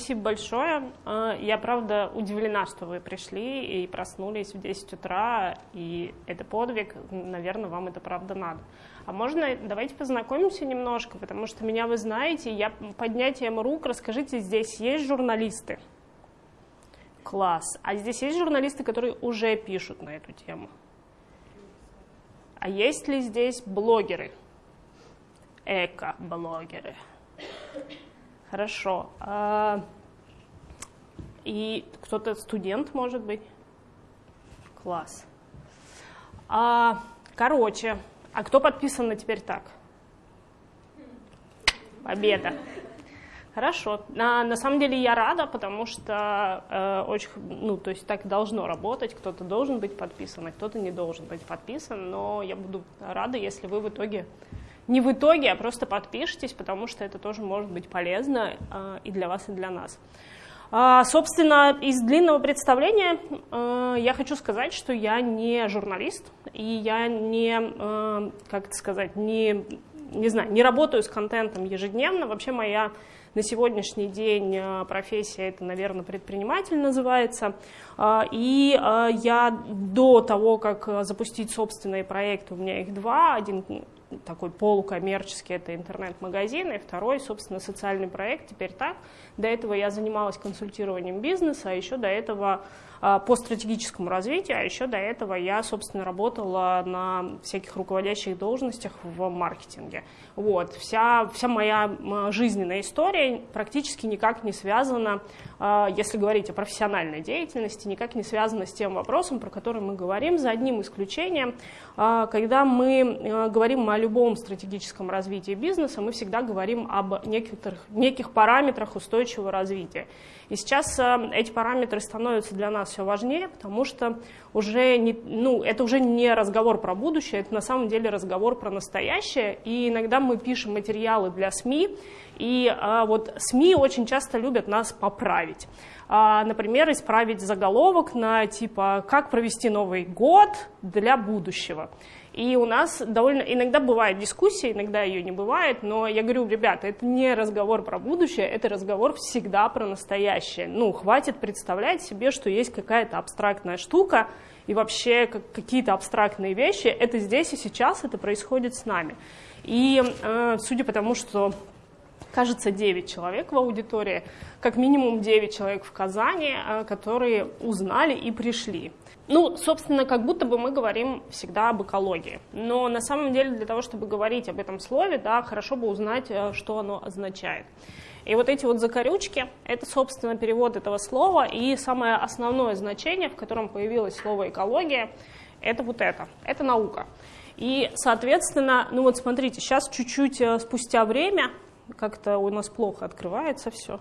Спасибо большое. А, я, правда, удивлена, что вы пришли и проснулись в 10 утра, и это подвиг, наверное, вам это правда надо. А можно, давайте познакомимся немножко, потому что меня вы знаете, я поднятием рук, расскажите, здесь есть журналисты? Класс. А здесь есть журналисты, которые уже пишут на эту тему? А есть ли здесь блогеры? Эко-блогеры. Хорошо. А, и кто-то студент, может быть? Класс. А, короче, а кто подписан на теперь так? Победа. Хорошо. На, на самом деле я рада, потому что э, очень, ну, то есть так должно работать. Кто-то должен быть подписан, а кто-то не должен быть подписан. Но я буду рада, если вы в итоге не в итоге, а просто подпишитесь, потому что это тоже может быть полезно э, и для вас, и для нас. А, собственно, из длинного представления э, я хочу сказать, что я не журналист, и я не, как это сказать, не, не знаю, не работаю с контентом ежедневно. Вообще моя на сегодняшний день профессия это, наверное, предприниматель называется. А, и я до того, как запустить собственные проекты, у меня их два, один такой полукоммерческий, это интернет-магазин, и второй, собственно, социальный проект, теперь так. До этого я занималась консультированием бизнеса, а еще до этого по стратегическому развитию, а еще до этого я, собственно, работала на всяких руководящих должностях в маркетинге. Вот. Вся, вся моя жизненная история практически никак не связана, а, если говорить о профессиональной деятельности, никак не связана с тем вопросом, про который мы говорим, за одним исключением. А, когда мы говорим о любом стратегическом развитии бизнеса, мы всегда говорим об некоторых, неких параметрах устойчивого развития. И сейчас э, эти параметры становятся для нас все важнее, потому что уже не, ну, это уже не разговор про будущее, это на самом деле разговор про настоящее. И иногда мы пишем материалы для СМИ, и а, вот СМИ очень часто любят нас поправить. А, например, исправить заголовок на типа «Как провести Новый год для будущего». И у нас довольно иногда бывает дискуссия, иногда ее не бывает, но я говорю, ребята, это не разговор про будущее, это разговор всегда про настоящее. Ну, хватит представлять себе, что есть какая-то абстрактная штука, и вообще какие-то абстрактные вещи, это здесь и сейчас, это происходит с нами. И э, судя по тому, что кажется 9 человек в аудитории, как минимум 9 человек в Казани, э, которые узнали и пришли. Ну, собственно, как будто бы мы говорим всегда об экологии. Но на самом деле для того, чтобы говорить об этом слове, да, хорошо бы узнать, э, что оно означает. И вот эти вот закорючки — это, собственно, перевод этого слова, и самое основное значение, в котором появилось слово «экология», это вот это, это наука. И, соответственно, ну вот смотрите, сейчас чуть-чуть э, спустя время, как-то у нас плохо открывается все,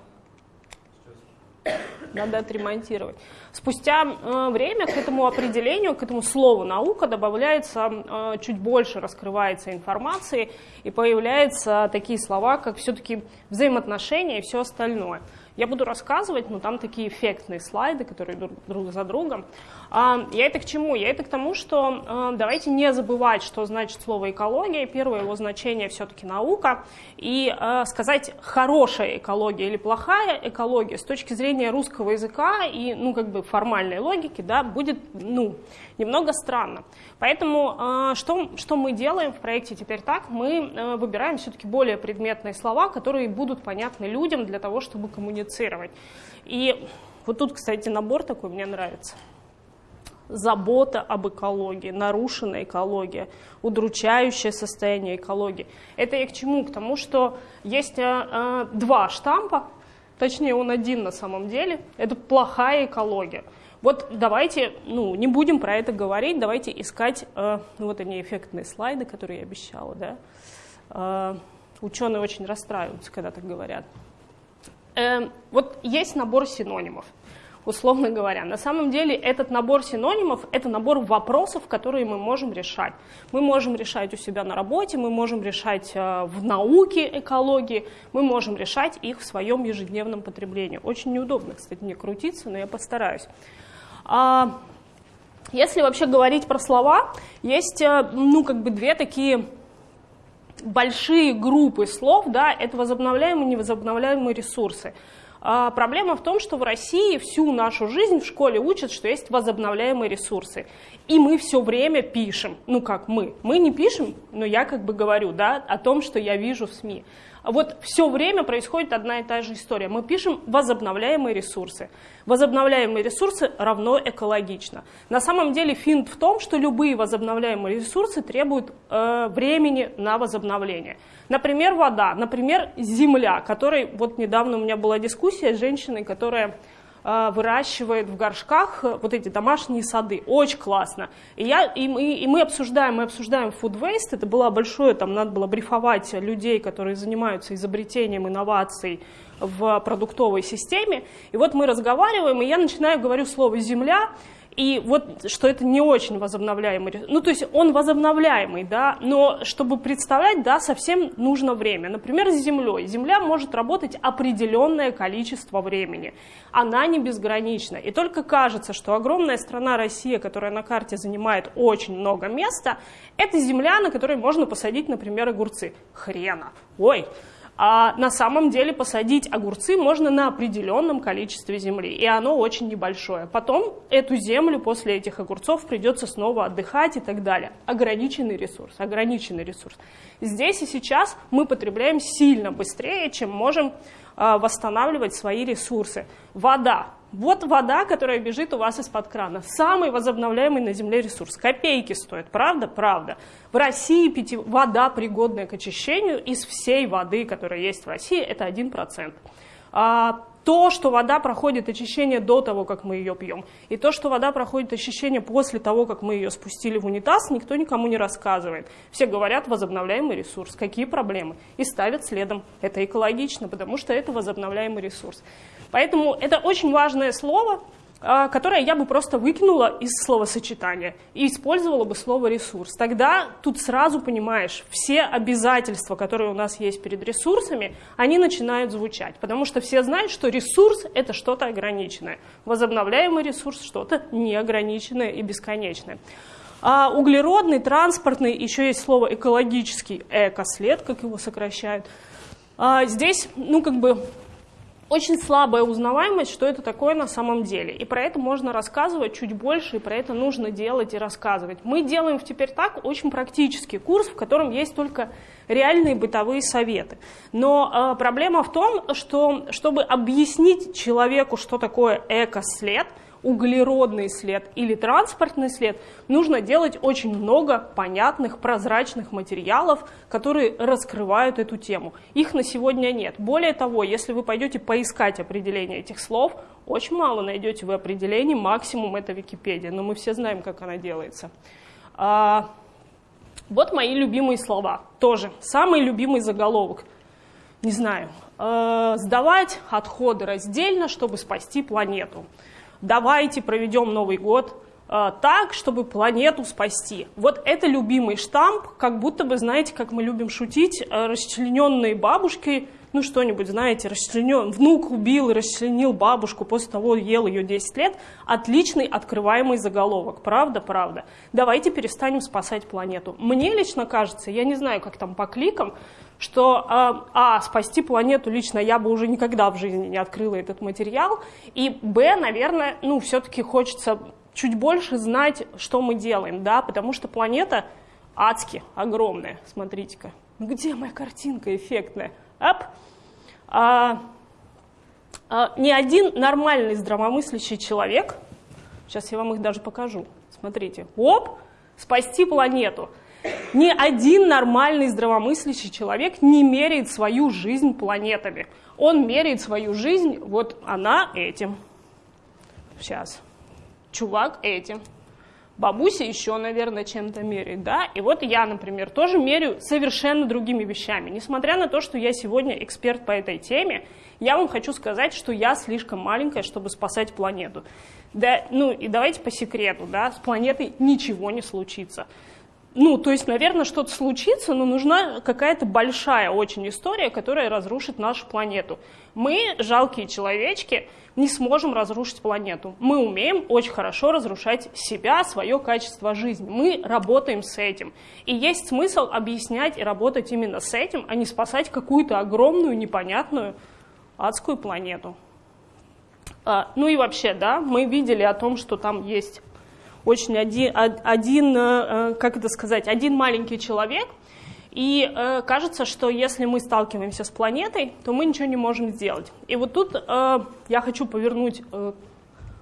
надо отремонтировать. Спустя э, время к этому определению, к этому слову наука добавляется э, чуть больше, раскрывается информации и появляются такие слова, как все-таки взаимоотношения и все остальное. Я буду рассказывать, но там такие эффектные слайды, которые друг за другом. А, я это к чему? Я это к тому, что а, давайте не забывать, что значит слово экология. Первое его значение все-таки наука. И а, сказать хорошая экология или плохая экология с точки зрения русского языка и ну, как бы формальной логики да, будет ну, немного странно. Поэтому что, что мы делаем в проекте «Теперь так»? Мы выбираем все-таки более предметные слова, которые будут понятны людям для того, чтобы коммуницировать коммуницировать. И вот тут, кстати, набор такой мне нравится. Забота об экологии, нарушенная экология, удручающее состояние экологии. Это я к чему? К тому, что есть э, э, два штампа, точнее он один на самом деле, это плохая экология. Вот давайте, ну, не будем про это говорить, давайте искать, э, ну, вот они эффектные слайды, которые я обещала, да. Э, ученые очень расстраиваются, когда так говорят. Э, вот есть набор синонимов, условно говоря. На самом деле этот набор синонимов – это набор вопросов, которые мы можем решать. Мы можем решать у себя на работе, мы можем решать э, в науке экологии, мы можем решать их в своем ежедневном потреблении. Очень неудобно, кстати, мне крутиться, но я постараюсь. А, если вообще говорить про слова, есть э, ну, как бы две такие большие группы слов, да, это возобновляемые и невозобновляемые ресурсы. А проблема в том, что в России всю нашу жизнь в школе учат, что есть возобновляемые ресурсы. И мы все время пишем, ну как мы, мы не пишем, но я как бы говорю да, о том, что я вижу в СМИ. Вот все время происходит одна и та же история. Мы пишем возобновляемые ресурсы. Возобновляемые ресурсы равно экологично. На самом деле финт в том, что любые возобновляемые ресурсы требуют э, времени на возобновление. Например, вода, например, земля, которой вот недавно у меня была дискуссия с женщиной, которая выращивает в горшках э, вот эти домашние сады. Очень классно. И, я, и, мы, и мы обсуждаем, мы обсуждаем food waste. Это было большое, там надо было брифовать людей, которые занимаются изобретением инноваций в продуктовой системе. И вот мы разговариваем, и я начинаю говорю слово «земля», и вот, что это не очень возобновляемый, ну, то есть он возобновляемый, да, но чтобы представлять, да, совсем нужно время. Например, с Землей. Земля может работать определенное количество времени. Она не безгранична. И только кажется, что огромная страна Россия, которая на карте занимает очень много места, это земля, на которой можно посадить, например, огурцы. Хрена. Ой, а на самом деле посадить огурцы можно на определенном количестве земли, и оно очень небольшое. Потом эту землю после этих огурцов придется снова отдыхать и так далее. Ограниченный ресурс, ограниченный ресурс. Здесь и сейчас мы потребляем сильно быстрее, чем можем восстанавливать свои ресурсы. Вода. Вот вода, которая бежит у вас из-под крана. Самый возобновляемый на Земле ресурс. Копейки стоит, правда? Правда. В России пяти... вода, пригодная к очищению, из всей воды, которая есть в России, это 1%. А, то, что вода проходит очищение до того, как мы ее пьем, и то, что вода проходит очищение после того, как мы ее спустили в унитаз, никто никому не рассказывает. Все говорят, возобновляемый ресурс, какие проблемы, и ставят следом. Это экологично, потому что это возобновляемый ресурс. Поэтому это очень важное слово, которое я бы просто выкинула из словосочетания и использовала бы слово «ресурс». Тогда тут сразу понимаешь, все обязательства, которые у нас есть перед ресурсами, они начинают звучать, потому что все знают, что ресурс — это что-то ограниченное, возобновляемый ресурс — что-то неограниченное и бесконечное. А углеродный, транспортный, еще есть слово экологический, экослед, как его сокращают. А здесь, ну, как бы очень слабая узнаваемость, что это такое на самом деле. И про это можно рассказывать чуть больше, и про это нужно делать и рассказывать. Мы делаем в «Теперь так» очень практический курс, в котором есть только реальные бытовые советы. Но э, проблема в том, что чтобы объяснить человеку, что такое экослед – углеродный след или транспортный след, нужно делать очень много понятных, прозрачных материалов, которые раскрывают эту тему. Их на сегодня нет. Более того, если вы пойдете поискать определение этих слов, очень мало найдете вы определений, максимум это Википедия, но мы все знаем, как она делается. А, вот мои любимые слова, тоже самый любимый заголовок. Не знаю, э, сдавать отходы раздельно, чтобы спасти планету давайте проведем Новый год э, так, чтобы планету спасти. Вот это любимый штамп, как будто бы, знаете, как мы любим шутить, э, расчлененные бабушки, ну что-нибудь, знаете, расчленен, внук убил и расчленил бабушку, после того ел ее 10 лет, отличный открываемый заголовок, правда, правда. Давайте перестанем спасать планету. Мне лично кажется, я не знаю, как там по кликам, что, а, а, спасти планету лично я бы уже никогда в жизни не открыла этот материал, и, б, наверное, ну, все-таки хочется чуть больше знать, что мы делаем, да, потому что планета адски огромная, смотрите-ка. Где моя картинка эффектная? Ап. А, а, ни один нормальный здравомыслящий человек, сейчас я вам их даже покажу, смотрите, оп, спасти планету – ни один нормальный здравомыслящий человек не меряет свою жизнь планетами. Он меряет свою жизнь, вот она этим. Сейчас. Чувак этим. Бабуся еще, наверное, чем-то меряет, да? И вот я, например, тоже меряю совершенно другими вещами. Несмотря на то, что я сегодня эксперт по этой теме, я вам хочу сказать, что я слишком маленькая, чтобы спасать планету. Да, ну и давайте по секрету, да, с планетой ничего не случится. Ну, то есть, наверное, что-то случится, но нужна какая-то большая очень история, которая разрушит нашу планету. Мы, жалкие человечки, не сможем разрушить планету. Мы умеем очень хорошо разрушать себя, свое качество жизни. Мы работаем с этим. И есть смысл объяснять и работать именно с этим, а не спасать какую-то огромную, непонятную адскую планету. А, ну и вообще, да, мы видели о том, что там есть очень один, один э, как это сказать, один маленький человек, и э, кажется, что если мы сталкиваемся с планетой, то мы ничего не можем сделать. И вот тут э, я хочу повернуть э,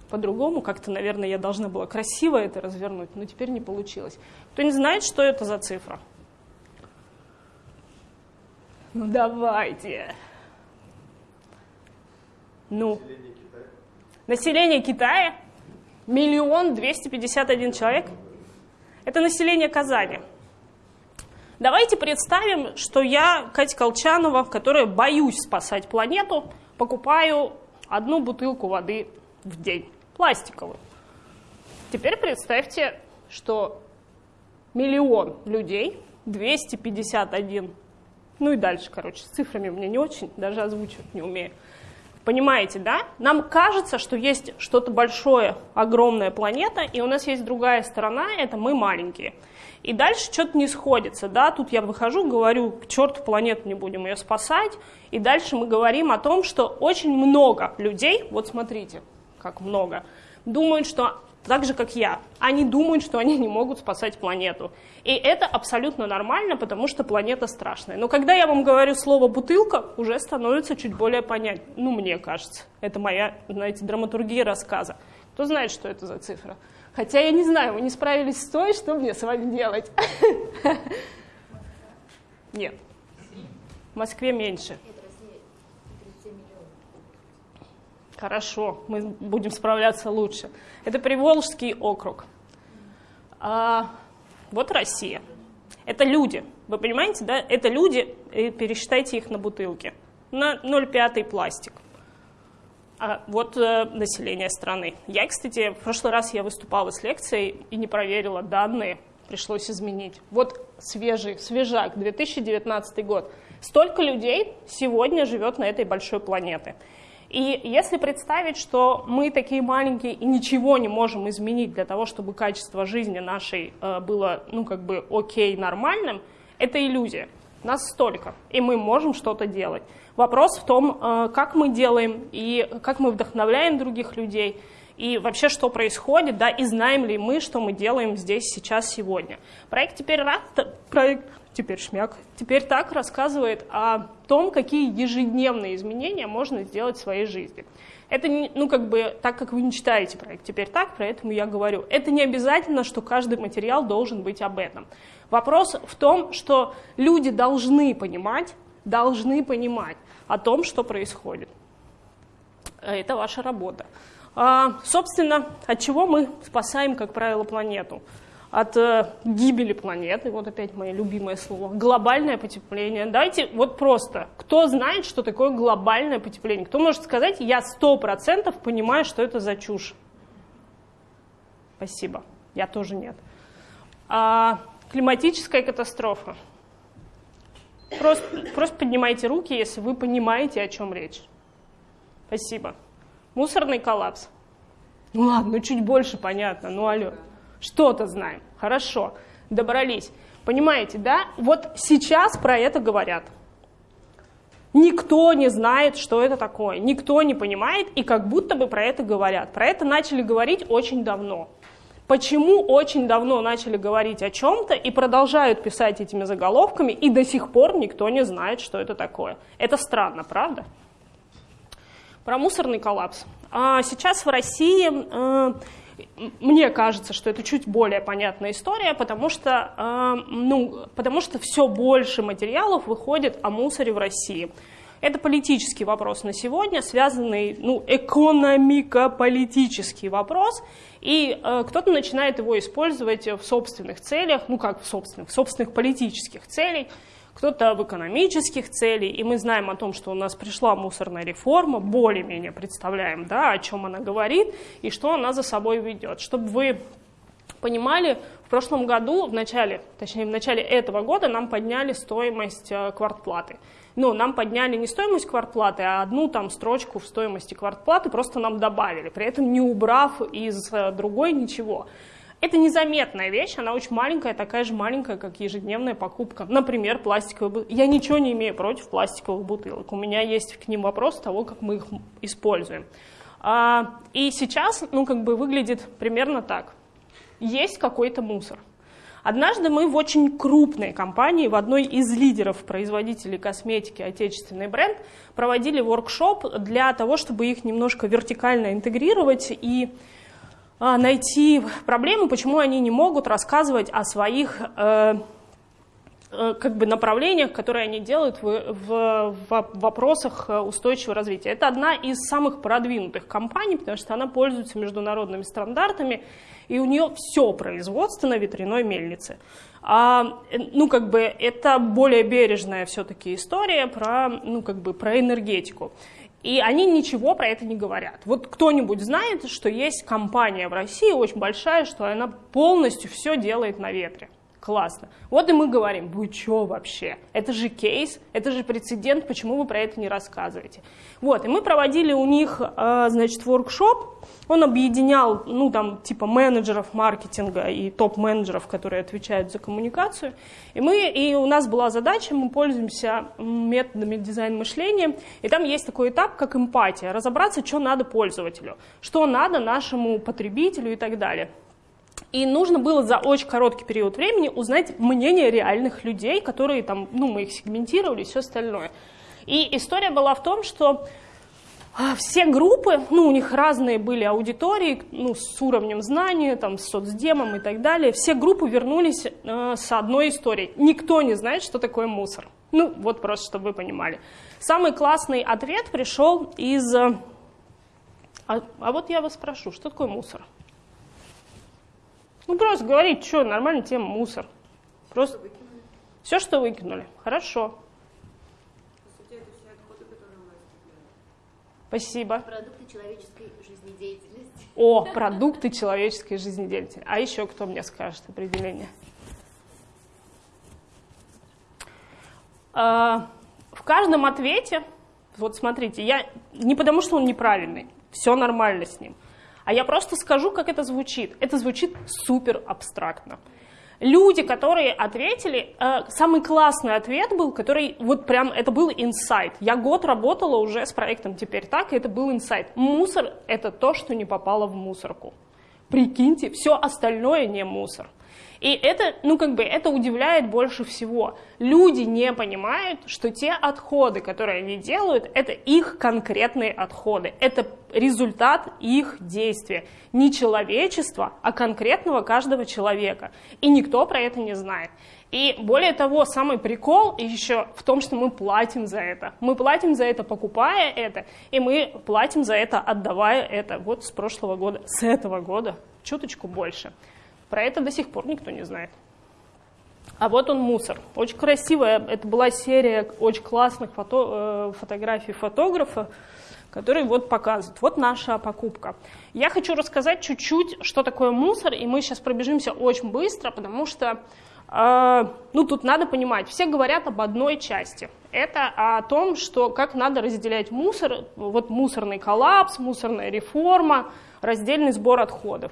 по-другому, как-то, наверное, я должна была красиво это развернуть, но теперь не получилось. Кто не знает, что это за цифра? Ну давайте. Ну. Население Китая? Миллион двести пятьдесят один человек? Это население Казани. Давайте представим, что я, Катя Колчанова, которая боюсь спасать планету, покупаю одну бутылку воды в день, пластиковую. Теперь представьте, что миллион людей, 251, ну и дальше, короче, с цифрами мне не очень, даже озвучивать не умею. Понимаете, да? Нам кажется, что есть что-то большое, огромная планета, и у нас есть другая сторона, это мы маленькие. И дальше что-то не сходится, да, тут я выхожу, говорю, к черту планету не будем ее спасать, и дальше мы говорим о том, что очень много людей, вот смотрите, как много, думают, что так же, как я, они думают, что они не могут спасать планету. И это абсолютно нормально, потому что планета страшная. Но когда я вам говорю слово «бутылка», уже становится чуть более понятно. Ну, мне кажется. Это моя, знаете, драматургия рассказа. Кто знает, что это за цифра? Хотя я не знаю, вы не справились с той, что мне с вами делать? Нет. В Москве меньше. Хорошо, мы будем справляться лучше. Это Приволжский округ. А, вот Россия. Это люди. Вы понимаете, да? Это люди, пересчитайте их на бутылки. На 0,5 пластик. А вот э, население страны. Я, кстати, в прошлый раз я выступала с лекцией и не проверила данные, пришлось изменить. Вот свежий, свежак, 2019 год. Столько людей сегодня живет на этой большой планете. И если представить, что мы такие маленькие и ничего не можем изменить для того, чтобы качество жизни нашей э, было, ну, как бы окей, нормальным, это иллюзия. Нас столько, и мы можем что-то делать. Вопрос в том, э, как мы делаем и как мы вдохновляем других людей, и вообще, что происходит, да, и знаем ли мы, что мы делаем здесь, сейчас, сегодня. Проект «Теперь, рад, проект, теперь шмяк, теперь так рассказывает о том, какие ежедневные изменения можно сделать в своей жизни. Это, не, ну, как бы, так как вы не читаете проект «Теперь так», поэтому я говорю, это не обязательно, что каждый материал должен быть об этом. Вопрос в том, что люди должны понимать, должны понимать, о том, что происходит. Это ваша работа. А, собственно, от чего мы спасаем, как правило, планету? От э, гибели планеты, вот опять мое любимое слово, глобальное потепление. Давайте вот просто, кто знает, что такое глобальное потепление? Кто может сказать, я сто процентов понимаю, что это за чушь? Спасибо, я тоже нет. А, климатическая катастрофа. Просто, просто поднимайте руки, если вы понимаете, о чем речь. Спасибо. Мусорный коллапс. Ну ладно, ну чуть больше понятно, ну алло. Что-то знаем. Хорошо, добрались. Понимаете, да? Вот сейчас про это говорят. Никто не знает, что это такое, никто не понимает, и как будто бы про это говорят. Про это начали говорить очень давно. Почему очень давно начали говорить о чем-то и продолжают писать этими заголовками, и до сих пор никто не знает, что это такое? Это странно, правда? Про мусорный коллапс. А сейчас в России э, мне кажется, что это чуть более понятная история, потому что, э, ну, потому что все больше материалов выходит о мусоре в России. Это политический вопрос на сегодня, связанный, ну, экономико-политический вопрос, и э, кто-то начинает его использовать в собственных целях, ну как в собственных, в собственных политических целях, кто-то в экономических целях, и мы знаем о том, что у нас пришла мусорная реформа, более-менее представляем, да, о чем она говорит и что она за собой ведет. Чтобы вы понимали, в прошлом году, в начале, точнее в начале этого года нам подняли стоимость э, квартплаты ну, нам подняли не стоимость квартплаты, а одну там строчку в стоимости квартплаты просто нам добавили, при этом не убрав из э, другой ничего. Это незаметная вещь, она очень маленькая, такая же маленькая, как ежедневная покупка. Например, пластиковые бутылки. Я ничего не имею против пластиковых бутылок. У меня есть к ним вопрос того, как мы их используем. А, и сейчас, ну, как бы выглядит примерно так. Есть какой-то мусор. Однажды мы в очень крупной компании, в одной из лидеров производителей косметики, отечественный бренд, проводили воркшоп для того, чтобы их немножко вертикально интегрировать и найти проблему, почему они не могут рассказывать о своих э, э, как бы направлениях, которые они делают в, в, в вопросах устойчивого развития. Это одна из самых продвинутых компаний, потому что она пользуется международными стандартами, и у нее все производство на ветряной мельнице. А, ну, как бы, это более бережная все-таки история про, ну, как бы, про энергетику. И они ничего про это не говорят. Вот кто-нибудь знает, что есть компания в России очень большая, что она полностью все делает на ветре. Классно. Вот и мы говорим, вы что вообще? Это же кейс, это же прецедент, почему вы про это не рассказываете? Вот, и мы проводили у них, э, значит, воркшоп, он объединял, ну, там, типа менеджеров маркетинга и топ-менеджеров, которые отвечают за коммуникацию. И, мы, и у нас была задача, мы пользуемся методами дизайн-мышления, и там есть такой этап, как эмпатия, разобраться, что надо пользователю, что надо нашему потребителю и так далее. И нужно было за очень короткий период времени узнать мнение реальных людей, которые там, ну, мы их сегментировали и все остальное. И история была в том, что а, все группы, ну, у них разные были аудитории, ну, с уровнем знания, там, с соцдемом и так далее, все группы вернулись э, с одной историей. Никто не знает, что такое мусор. Ну, вот просто, чтобы вы понимали. Самый классный ответ пришел из... Э, а, а вот я вас спрошу, что такое мусор? Ну, просто говорить, что, нормальная тема, мусор. Просто все, что выкинули. Хорошо. Спасибо. Продукты человеческой жизнедеятельности. О, продукты человеческой жизнедеятельности. А еще кто мне скажет определение? А, в каждом ответе, вот смотрите, я не потому, что он неправильный, все нормально с ним – а я просто скажу, как это звучит. Это звучит супер абстрактно. Люди, которые ответили, э, самый классный ответ был, который вот прям, это был инсайт. Я год работала уже с проектом «Теперь так», и это был инсайт. Мусор — это то, что не попало в мусорку. Прикиньте, все остальное не мусор. И это, ну как бы, это удивляет больше всего. Люди не понимают, что те отходы, которые они делают, это их конкретные отходы. Это результат их действия. Не человечества, а конкретного каждого человека. И никто про это не знает. И более того, самый прикол еще в том, что мы платим за это. Мы платим за это, покупая это, и мы платим за это, отдавая это. Вот с прошлого года, с этого года, чуточку больше. Про это до сих пор никто не знает. А вот он мусор. Очень красивая, это была серия очень классных фото, э, фотографий фотографа, который вот показывает. Вот наша покупка. Я хочу рассказать чуть-чуть, что такое мусор, и мы сейчас пробежимся очень быстро, потому что э, ну, тут надо понимать, все говорят об одной части. Это о том, что как надо разделять мусор, вот мусорный коллапс, мусорная реформа, раздельный сбор отходов.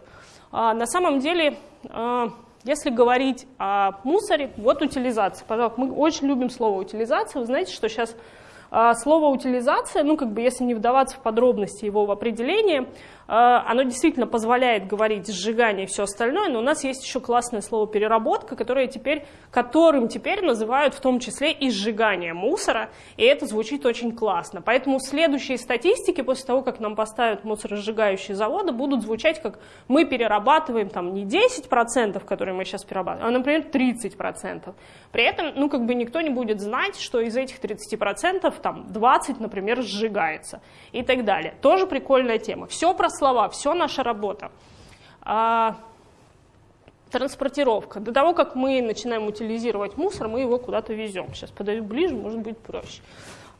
А, на самом деле, а, если говорить о мусоре, вот утилизация. Пожалуйста, мы очень любим слово утилизация. Вы знаете, что сейчас а, слово утилизация, ну как бы если не вдаваться в подробности его в определение, оно действительно позволяет говорить сжигание и все остальное, но у нас есть еще классное слово переработка, которое теперь, которым теперь называют в том числе и сжигание мусора, и это звучит очень классно. Поэтому следующие статистики после того, как нам поставят мусоросжигающие заводы, будут звучать как мы перерабатываем там не 10%, которые мы сейчас перерабатываем, а, например, 30%. При этом, ну как бы никто не будет знать, что из этих 30% там 20, например, сжигается и так далее. Тоже прикольная тема. Все про слова, все наша работа. А, транспортировка. До того, как мы начинаем утилизировать мусор, мы его куда-то везем. Сейчас подойду ближе, может быть проще.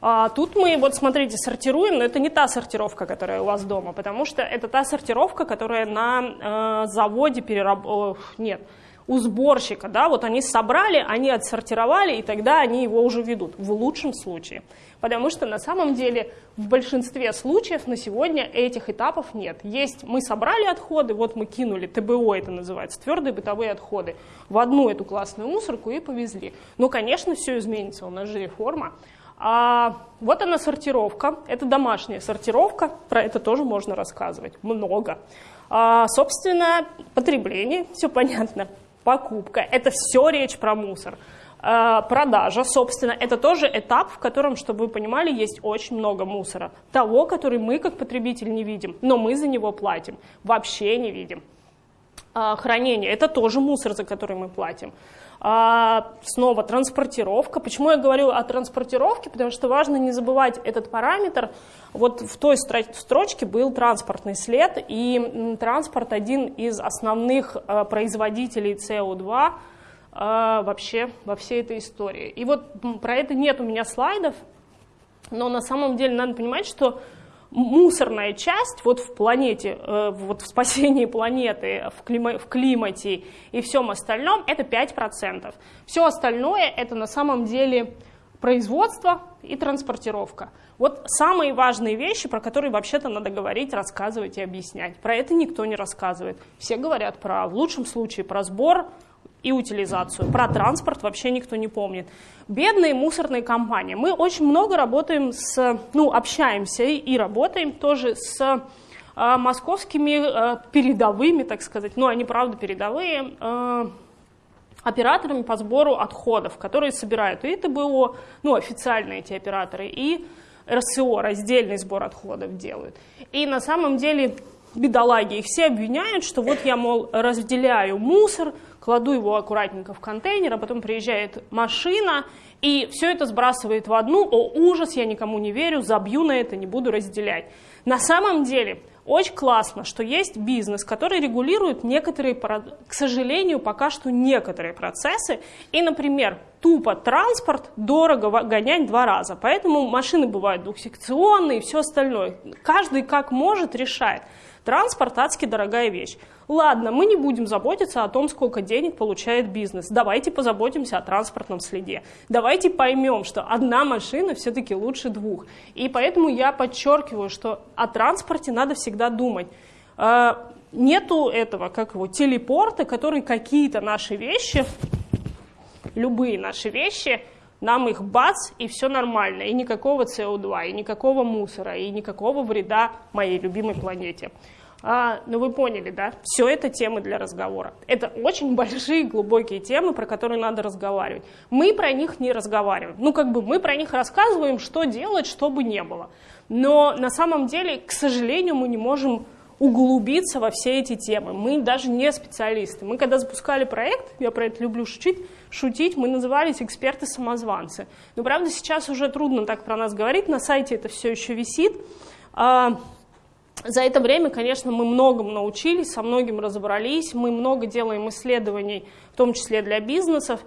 А тут мы, вот смотрите, сортируем, но это не та сортировка, которая у вас дома, потому что это та сортировка, которая на э, заводе перераб... Нет, у сборщика, да, вот они собрали, они отсортировали, и тогда они его уже ведут, в лучшем случае. Потому что на самом деле в большинстве случаев на сегодня этих этапов нет. Есть, мы собрали отходы, вот мы кинули, ТБО это называется, твердые бытовые отходы, в одну эту классную мусорку и повезли. Но, конечно, все изменится, у нас же реформа. А, вот она сортировка, это домашняя сортировка, про это тоже можно рассказывать, много. А, собственно, потребление, все понятно, покупка, это все речь про мусор. А, продажа, собственно, это тоже этап, в котором, чтобы вы понимали, есть очень много мусора. Того, который мы как потребитель не видим, но мы за него платим, вообще не видим. А, хранение, это тоже мусор, за который мы платим. А, снова транспортировка. Почему я говорю о транспортировке? Потому что важно не забывать этот параметр. Вот в той строчке был транспортный след, и транспорт один из основных а, производителей СО2 а, вообще во всей этой истории. И вот про это нет у меня слайдов, но на самом деле надо понимать, что мусорная часть вот в планете, э, вот в спасении планеты, в, клима, в климате и всем остальном, это 5%. Все остальное это на самом деле производство и транспортировка. Вот самые важные вещи, про которые вообще-то надо говорить, рассказывать и объяснять. Про это никто не рассказывает. Все говорят про, в лучшем случае, про сбор, и утилизацию. Про транспорт вообще никто не помнит. Бедные мусорные компании. Мы очень много работаем с, ну, общаемся и работаем тоже с э, московскими э, передовыми, так сказать, ну, они правда передовые, э, операторами по сбору отходов, которые собирают и ТБО, ну, официальные эти операторы, и РСО, раздельный сбор отходов делают. И на самом деле бедолаги, их все обвиняют, что вот я, мол, разделяю мусор, кладу его аккуратненько в контейнер, а потом приезжает машина, и все это сбрасывает в одну, о, ужас, я никому не верю, забью на это, не буду разделять. На самом деле, очень классно, что есть бизнес, который регулирует некоторые, к сожалению, пока что некоторые процессы. И, например, тупо транспорт дорого гонять два раза. Поэтому машины бывают двухсекционные и все остальное. Каждый как может решает. Транспорт адски дорогая вещь. Ладно, мы не будем заботиться о том, сколько денег получает бизнес. Давайте позаботимся о транспортном следе. Давайте поймем, что одна машина все-таки лучше двух. И поэтому я подчеркиваю, что о транспорте надо всегда думать. А, нету этого, как его, телепорта, который какие-то наши вещи, любые наши вещи, нам их бац, и все нормально, и никакого СО2, и никакого мусора, и никакого вреда моей любимой планете. А, ну вы поняли, да? Все это темы для разговора. Это очень большие, глубокие темы, про которые надо разговаривать. Мы про них не разговариваем. Ну как бы мы про них рассказываем, что делать, чтобы не было. Но на самом деле, к сожалению, мы не можем углубиться во все эти темы. Мы даже не специалисты. Мы когда запускали проект, я про это люблю шутить, шутить мы назывались эксперты-самозванцы. Но правда сейчас уже трудно так про нас говорить, на сайте это все еще висит. За это время, конечно, мы многому научились, со многим разобрались, мы много делаем исследований, в том числе для бизнесов,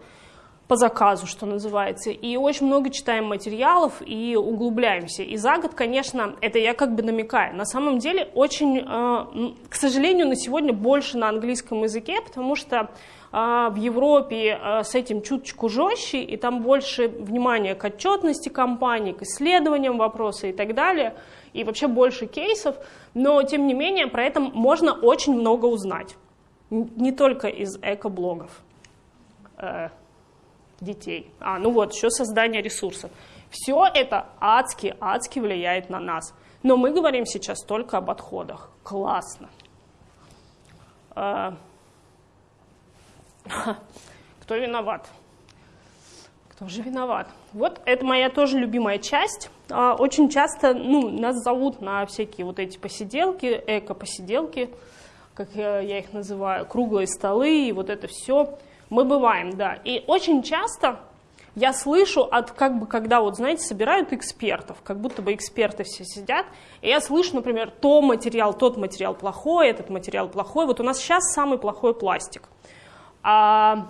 по заказу, что называется, и очень много читаем материалов и углубляемся. И за год, конечно, это я как бы намекаю. На самом деле очень, э, к сожалению, на сегодня больше на английском языке, потому что э, в Европе э, с этим чуточку жестче, и там больше внимания к отчетности компании, к исследованиям вопроса и так далее, и вообще больше кейсов, но тем не менее про это можно очень много узнать, не только из экоблогов детей. А, ну вот, еще создание ресурсов. Все это адски, адски влияет на нас. Но мы говорим сейчас только об отходах. Классно. А, кто виноват? Кто же виноват? Вот это моя тоже любимая часть. А, очень часто ну, нас зовут на всякие вот эти посиделки, эко-посиделки, как я их называю, круглые столы и вот это все. Мы бываем, да. И очень часто я слышу от, как бы, когда вот, знаете, собирают экспертов, как будто бы эксперты все сидят, и я слышу, например, то материал, тот материал плохой, этот материал плохой. Вот у нас сейчас самый плохой пластик. А,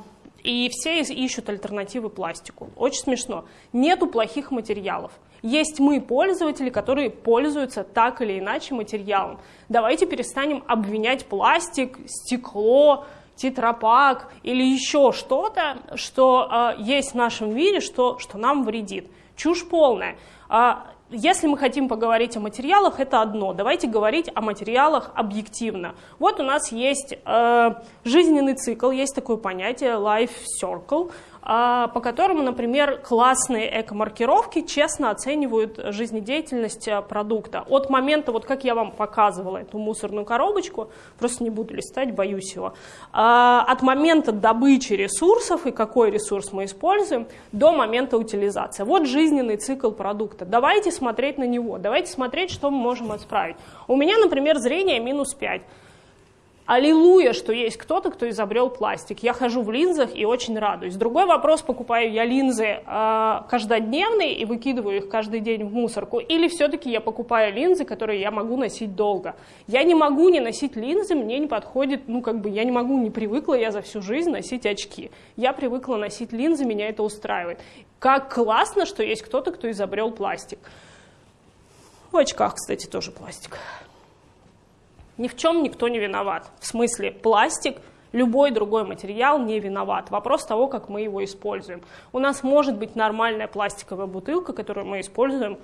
и все ищут альтернативы пластику. Очень смешно. Нету плохих материалов. Есть мы, пользователи, которые пользуются так или иначе материалом. Давайте перестанем обвинять пластик, стекло, тетрапак или еще что-то, что э, есть в нашем мире, что, что нам вредит. Чушь полная. Э, если мы хотим поговорить о материалах, это одно. Давайте говорить о материалах объективно. Вот у нас есть э, жизненный цикл, есть такое понятие life circle. А, по которому, например, классные эко-маркировки честно оценивают жизнедеятельность э, продукта. От момента, вот как я вам показывала эту мусорную коробочку, просто не буду листать, боюсь его, а, от момента добычи ресурсов и какой ресурс мы используем, до момента утилизации. Вот жизненный цикл продукта. Давайте смотреть на него, давайте смотреть, что мы можем исправить. У меня, например, зрение минус 5. Аллилуйя, что есть кто-то, кто изобрел пластик. Я хожу в линзах и очень радуюсь. Другой вопрос, покупаю я линзы э, каждодневные и выкидываю их каждый день в мусорку, или все-таки я покупаю линзы, которые я могу носить долго. Я не могу не носить линзы, мне не подходит, ну как бы я не могу, не привыкла я за всю жизнь носить очки. Я привыкла носить линзы, меня это устраивает. Как классно, что есть кто-то, кто изобрел пластик. Очках, кстати, тоже пластик. Ни в чем никто не виноват. В смысле, пластик, любой другой материал не виноват. Вопрос того, как мы его используем. У нас может быть нормальная пластиковая бутылка, которую мы используем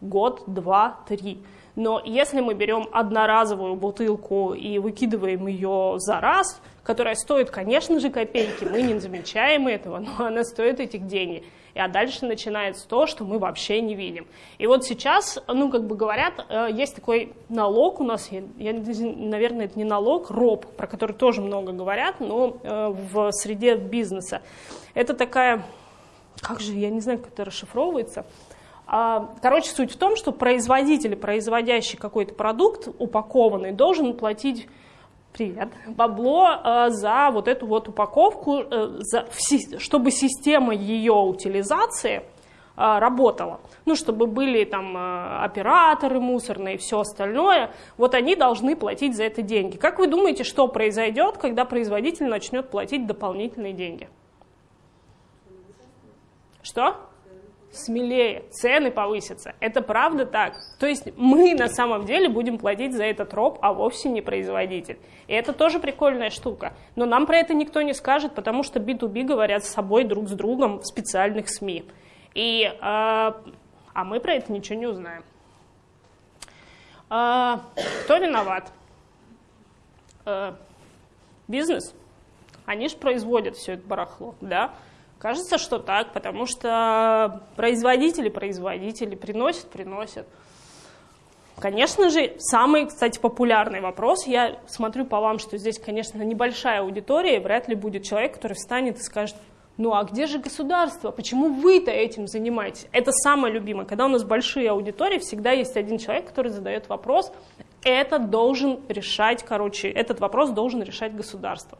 год, два, три. Но если мы берем одноразовую бутылку и выкидываем ее за раз, которая стоит, конечно же, копейки, мы не замечаем этого, но она стоит этих денег а дальше начинается то, что мы вообще не видим. И вот сейчас, ну, как бы говорят, э, есть такой налог у нас, я, я, наверное, это не налог, роб, про который тоже много говорят, но э, в среде бизнеса. Это такая, как же, я не знаю, как это расшифровывается, а, Короче, суть в том, что производитель, производящий какой-то продукт упакованный, должен платить Привет. Бабло э, за вот эту вот упаковку, э, за, чтобы система ее утилизации э, работала. Ну, чтобы были там э, операторы мусорные и все остальное, вот они должны платить за это деньги. Как вы думаете, что произойдет, когда производитель начнет платить дополнительные деньги? Что? Смелее, цены повысятся. Это правда так. То есть мы на самом деле будем платить за этот роб, а вовсе не производитель. И это тоже прикольная штука. Но нам про это никто не скажет, потому что B2B говорят с собой друг с другом в специальных СМИ. И, э, а мы про это ничего не узнаем. Э, кто виноват? Э, бизнес. Они же производят все это барахло, да? Кажется, что так, потому что производители, производители приносят, приносят. Конечно же, самый, кстати, популярный вопрос, я смотрю по вам, что здесь, конечно, небольшая аудитория, и вряд ли будет человек, который встанет и скажет, ну а где же государство? Почему вы-то этим занимаетесь? Это самое любимое. Когда у нас большие аудитории, всегда есть один человек, который задает вопрос, это должен решать, короче, этот вопрос должен решать государство.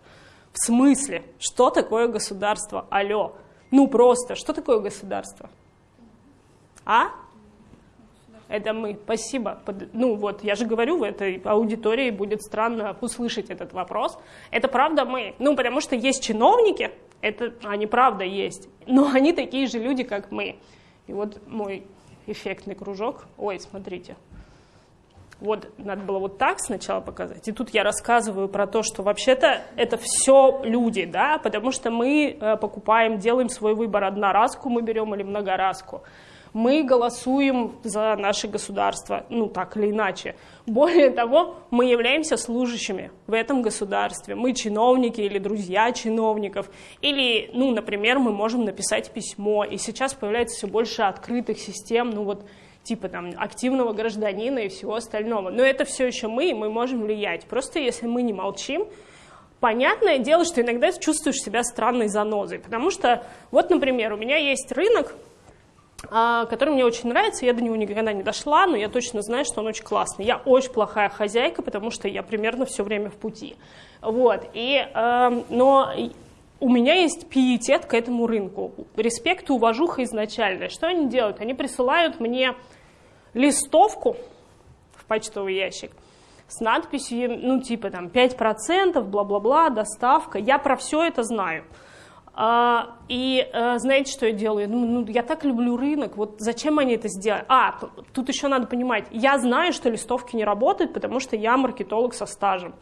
В смысле? Что такое государство? Алло. Ну просто, что такое государство? А? Это мы. Спасибо. Ну вот, я же говорю, в этой аудитории будет странно услышать этот вопрос. Это правда мы. Ну, потому что есть чиновники, это они правда есть, но они такие же люди, как мы. И вот мой эффектный кружок. Ой, смотрите вот надо было вот так сначала показать, и тут я рассказываю про то, что вообще-то это все люди, да, потому что мы э, покупаем, делаем свой выбор, одноразку мы берем или многоразку. Мы голосуем за наше государство, ну так или иначе. Более того, мы являемся служащими в этом государстве. Мы чиновники или друзья чиновников. Или, ну, например, мы можем написать письмо. И сейчас появляется все больше открытых систем, ну вот типа там активного гражданина и всего остального. Но это все еще мы, и мы можем влиять. Просто если мы не молчим, понятное дело, что иногда чувствуешь себя странной занозой. Потому что, вот, например, у меня есть рынок, а, который мне очень нравится, я до него никогда не дошла, но я точно знаю, что он очень классный. Я очень плохая хозяйка, потому что я примерно все время в пути. Вот, и, э, но у меня есть пиетет к этому рынку, респект и уважуха изначально. Что они делают? Они присылают мне листовку в почтовый ящик с надписью, ну, типа там 5%, бла-бла-бла, доставка. Я про все это знаю. А, и а, знаете, что я делаю? Ну, ну, я так люблю рынок, вот зачем они это сделали? А, тут еще надо понимать, я знаю, что листовки не работают, потому что я маркетолог со стажем.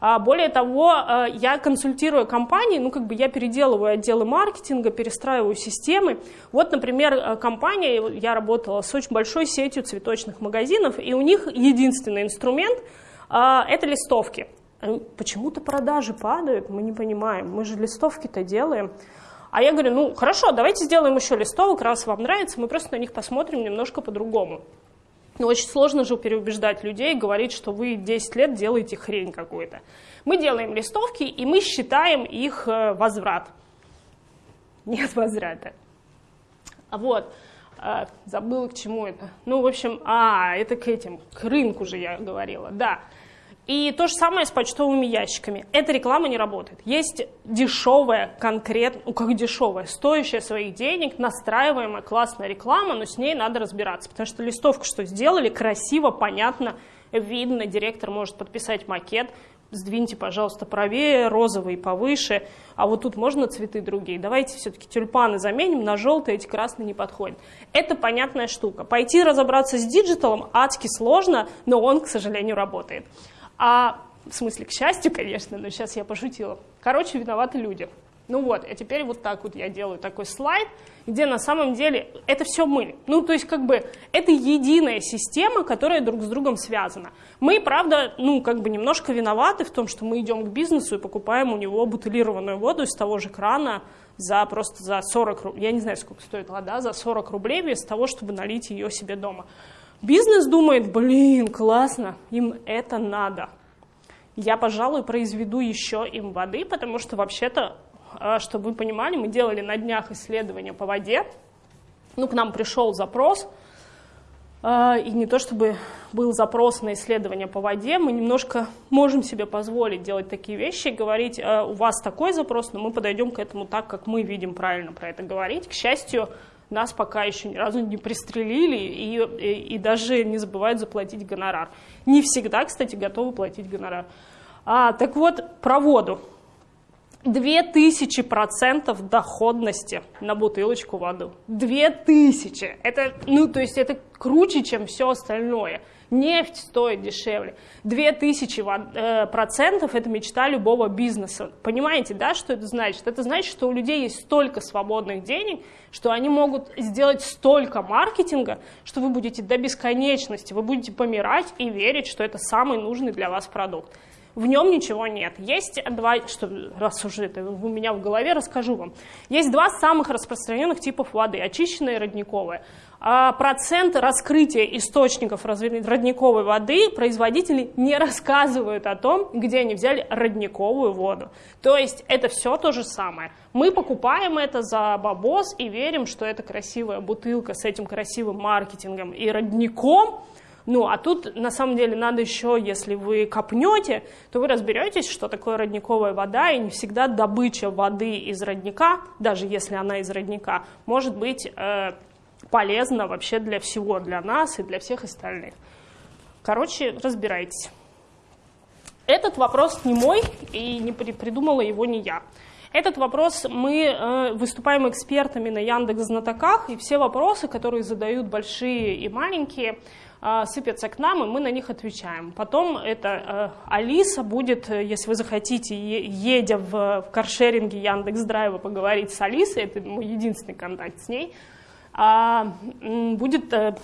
А более того, э, я консультирую компании, ну как бы я переделываю отделы маркетинга, перестраиваю системы. Вот, например, э, компания, я работала с очень большой сетью цветочных магазинов, и у них единственный инструмент – это листовки. Почему-то продажи падают, мы не понимаем, мы же листовки-то делаем. А я говорю, ну хорошо, давайте сделаем еще листовок, раз вам нравится, мы просто на них посмотрим немножко по-другому. Но очень сложно же переубеждать людей, говорить, что вы 10 лет делаете хрень какую-то. Мы делаем листовки, и мы считаем их э, возврат. Нет возврата. А вот, э, забыла к чему это. Ну, в общем, а, это к этим, к рынку же я говорила, да. И то же самое с почтовыми ящиками. Эта реклама не работает. Есть дешевая, конкретно, ну как дешевая, стоящая своих денег, настраиваемая классная реклама, но с ней надо разбираться. Потому что листовку что сделали, красиво, понятно, видно, директор может подписать макет, сдвиньте, пожалуйста, правее, розовый повыше, а вот тут можно цветы другие. Давайте все-таки тюльпаны заменим на желтые, эти красные не подходят. Это понятная штука. Пойти разобраться с digital ом адски сложно, но он, к сожалению, работает. А в смысле, к счастью, конечно, но сейчас я пошутила. Короче, виноваты люди. Ну вот, а теперь вот так вот я делаю такой слайд, где на самом деле это все мы. Ну, то есть как бы это единая система, которая друг с другом связана. Мы, правда, ну, как бы немножко виноваты в том, что мы идем к бизнесу и покупаем у него бутылированную воду из того же крана за просто за 40 рублей, я не знаю, сколько стоит вода, за 40 рублей вместо того, чтобы налить ее себе дома. Бизнес думает, блин, классно, им это надо. Я, пожалуй, произведу еще им воды, потому что вообще-то, а, чтобы вы понимали, мы делали на днях исследования по воде. Ну, к нам пришел запрос, а, и не то чтобы был запрос на исследование по воде, мы немножко можем себе позволить делать такие вещи, говорить, «А, у вас такой запрос, но мы подойдем к этому так, как мы видим правильно про это говорить. К счастью, нас пока еще ни разу не пристрелили и, и, и даже не забывают заплатить гонорар. Не всегда, кстати, готовы платить гонорар. А, так вот, про воду. 2000% доходности на бутылочку воды. 2000! Это, ну, то есть это круче, чем все остальное. Нефть стоит дешевле. 2000 э, процентов – это мечта любого бизнеса. Понимаете, да, что это значит? Это значит, что у людей есть столько свободных денег, что они могут сделать столько маркетинга, что вы будете до бесконечности, вы будете помирать и верить, что это самый нужный для вас продукт. В нем ничего нет. Есть два, что, раз уже это у меня в голове, расскажу вам. Есть два самых распространенных типов воды, очищенная и родниковая. А процент раскрытия источников родниковой воды производители не рассказывают о том, где они взяли родниковую воду. То есть это все то же самое. Мы покупаем это за бабос и верим, что это красивая бутылка с этим красивым маркетингом и родником, ну, а тут, на самом деле, надо еще, если вы копнете, то вы разберетесь, что такое родниковая вода, и не всегда добыча воды из родника, даже если она из родника, может быть э, полезна вообще для всего, для нас и для всех остальных. Короче, разбирайтесь. Этот вопрос не мой, и не придумала его не я. Этот вопрос мы э, выступаем экспертами на Яндекс Знатоках, и все вопросы, которые задают большие и маленькие, сыпятся к нам, и мы на них отвечаем. Потом это э, Алиса будет, э, если вы захотите, едя в, в каршеринге Яндекс Драйва поговорить с Алисой, это мой единственный контакт с ней, а, будет э,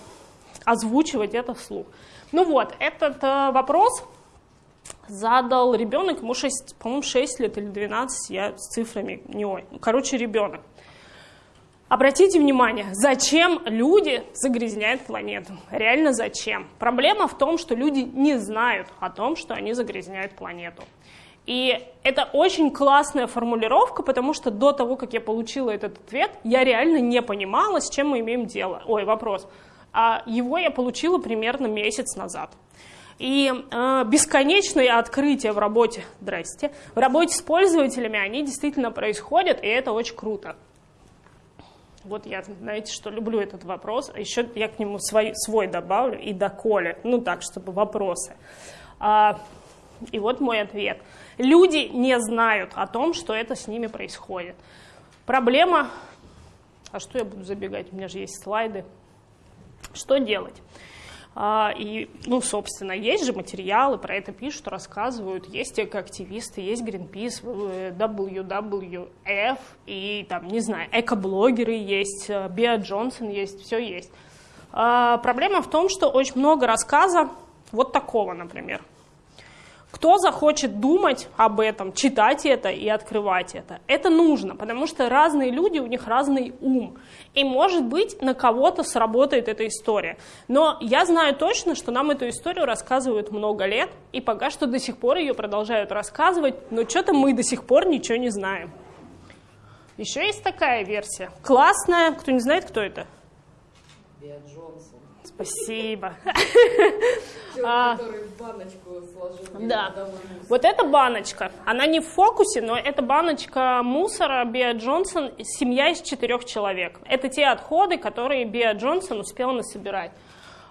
озвучивать это вслух. Ну вот, этот вопрос задал ребенок, ему 6, по-моему, 6 лет или 12, я с цифрами не ой. Короче, ребенок. Обратите внимание, зачем люди загрязняют планету? Реально зачем? Проблема в том, что люди не знают о том, что они загрязняют планету. И это очень классная формулировка, потому что до того, как я получила этот ответ, я реально не понимала, с чем мы имеем дело. Ой, вопрос. А его я получила примерно месяц назад. И э, бесконечные открытия в работе, здрасте, в работе с пользователями, они действительно происходят, и это очень круто. Вот я, знаете, что люблю этот вопрос, а еще я к нему свой, свой добавлю и доколе, ну так, чтобы вопросы. А, и вот мой ответ. Люди не знают о том, что это с ними происходит. Проблема, а что я буду забегать, у меня же есть слайды. Что делать? А, и, ну, собственно, есть же материалы, про это пишут, рассказывают. Есть экоактивисты, есть Greenpeace, WWF, и там, не знаю, экоблогеры есть, Биа Джонсон есть, все есть. А, проблема в том, что очень много рассказа вот такого, например. Кто захочет думать об этом, читать это и открывать это? Это нужно, потому что разные люди, у них разный ум. И, может быть, на кого-то сработает эта история. Но я знаю точно, что нам эту историю рассказывают много лет, и пока что до сих пор ее продолжают рассказывать, но что-то мы до сих пор ничего не знаем. Еще есть такая версия. Классная. Кто не знает, кто это? Биа Джонсон. Спасибо. Человек, А. который баночку сложил. Да. Вот эта баночка, она не в фокусе, но это баночка мусора Биа Джонсон, семья из четырех человек. Это те отходы, которые Биа Джонсон успела насобирать.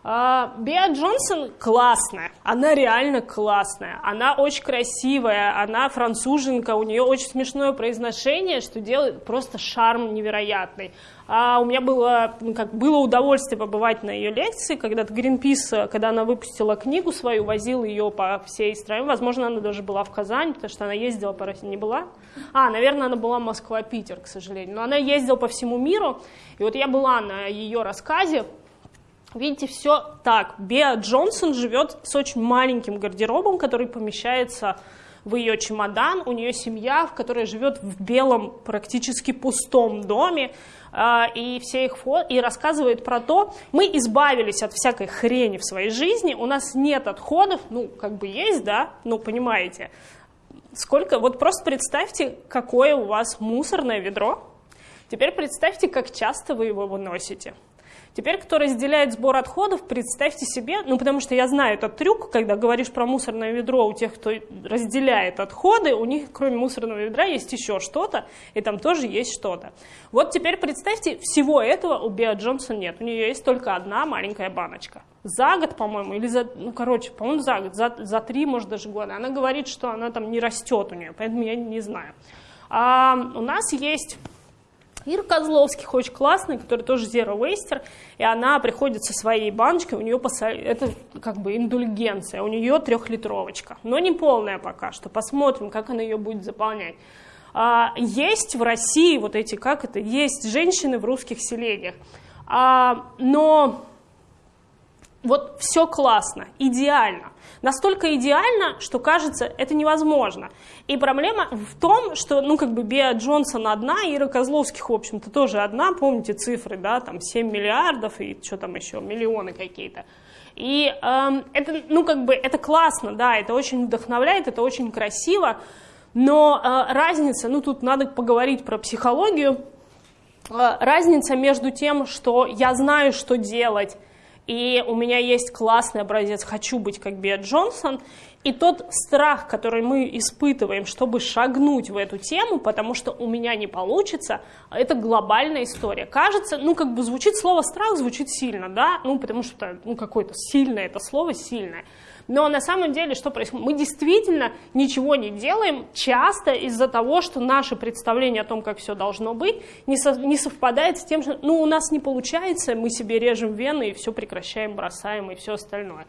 А, Биа Джонсон классная, она реально классная, она очень красивая, она француженка, у нее очень смешное произношение, что делает просто шарм невероятный. А у меня было, ну, как, было удовольствие побывать на ее лекции, когда-то Greenpeace, когда она выпустила книгу свою, возил ее по всей стране, возможно, она даже была в Казани, потому что она ездила по России, не была? А, наверное, она была Москва-Питер, к сожалению, но она ездила по всему миру, и вот я была на ее рассказе, Видите, все так. Беа Джонсон живет с очень маленьким гардеробом, который помещается в ее чемодан. У нее семья, в которой живет в белом, практически пустом доме. А, И все их фо... и рассказывает про то, мы избавились от всякой хрени в своей жизни, у нас нет отходов, ну, как бы есть, да, ну, понимаете. Сколько, вот просто представьте, какое у вас мусорное ведро. Теперь представьте, как часто вы его выносите. Теперь, кто разделяет сбор отходов, представьте себе, ну потому что я знаю этот трюк, когда говоришь про мусорное ведро у тех, кто разделяет отходы, у них кроме мусорного ведра есть еще что-то, и там тоже есть что-то. Вот теперь представьте, всего этого у Биа Джонсон нет, у нее есть только одна маленькая баночка. За год, по-моему, или за, ну короче, по-моему, за год, за, за три, может даже года. Она говорит, что она там не растет у нее, поэтому я не знаю. А, у нас есть Ира Козловских очень классная, которая тоже zero waster, и она приходит со своей баночкой, у нее посо- это как бы индульгенция, у нее трехлитровочка, но не полная пока что, посмотрим, как она ее будет заполнять. А, есть в России вот эти, как это, есть женщины в русских селениях, А, но вот все классно, идеально. Настолько идеально, что кажется, это невозможно. И проблема в том, что, ну, как бы Беа Джонсон одна, Ира Козловских, в общем-то, тоже одна, помните цифры, да, там 7 миллиардов и что там еще, миллионы какие-то. И эм, это, ну, как бы, это классно, да, это очень вдохновляет, это очень красиво, но э, разница, ну, тут надо поговорить про психологию, Э, разница между тем, что я знаю, что делать, и у меня есть классный образец, хочу быть как Биа Джонсон, и тот страх, который мы испытываем, чтобы шагнуть в эту тему, потому что у меня не получится, это глобальная история. Кажется, ну как бы звучит слово страх, звучит сильно, да, ну потому что, ну какое-то сильное это слово, сильное. Но на самом деле что происходит? Мы действительно ничего не делаем часто из-за того, что наше представление о том, как все должно быть, не, со- не совпадает с тем, что ну, у нас не получается, мы себе режем вены и все прекращаем, бросаем и все остальное.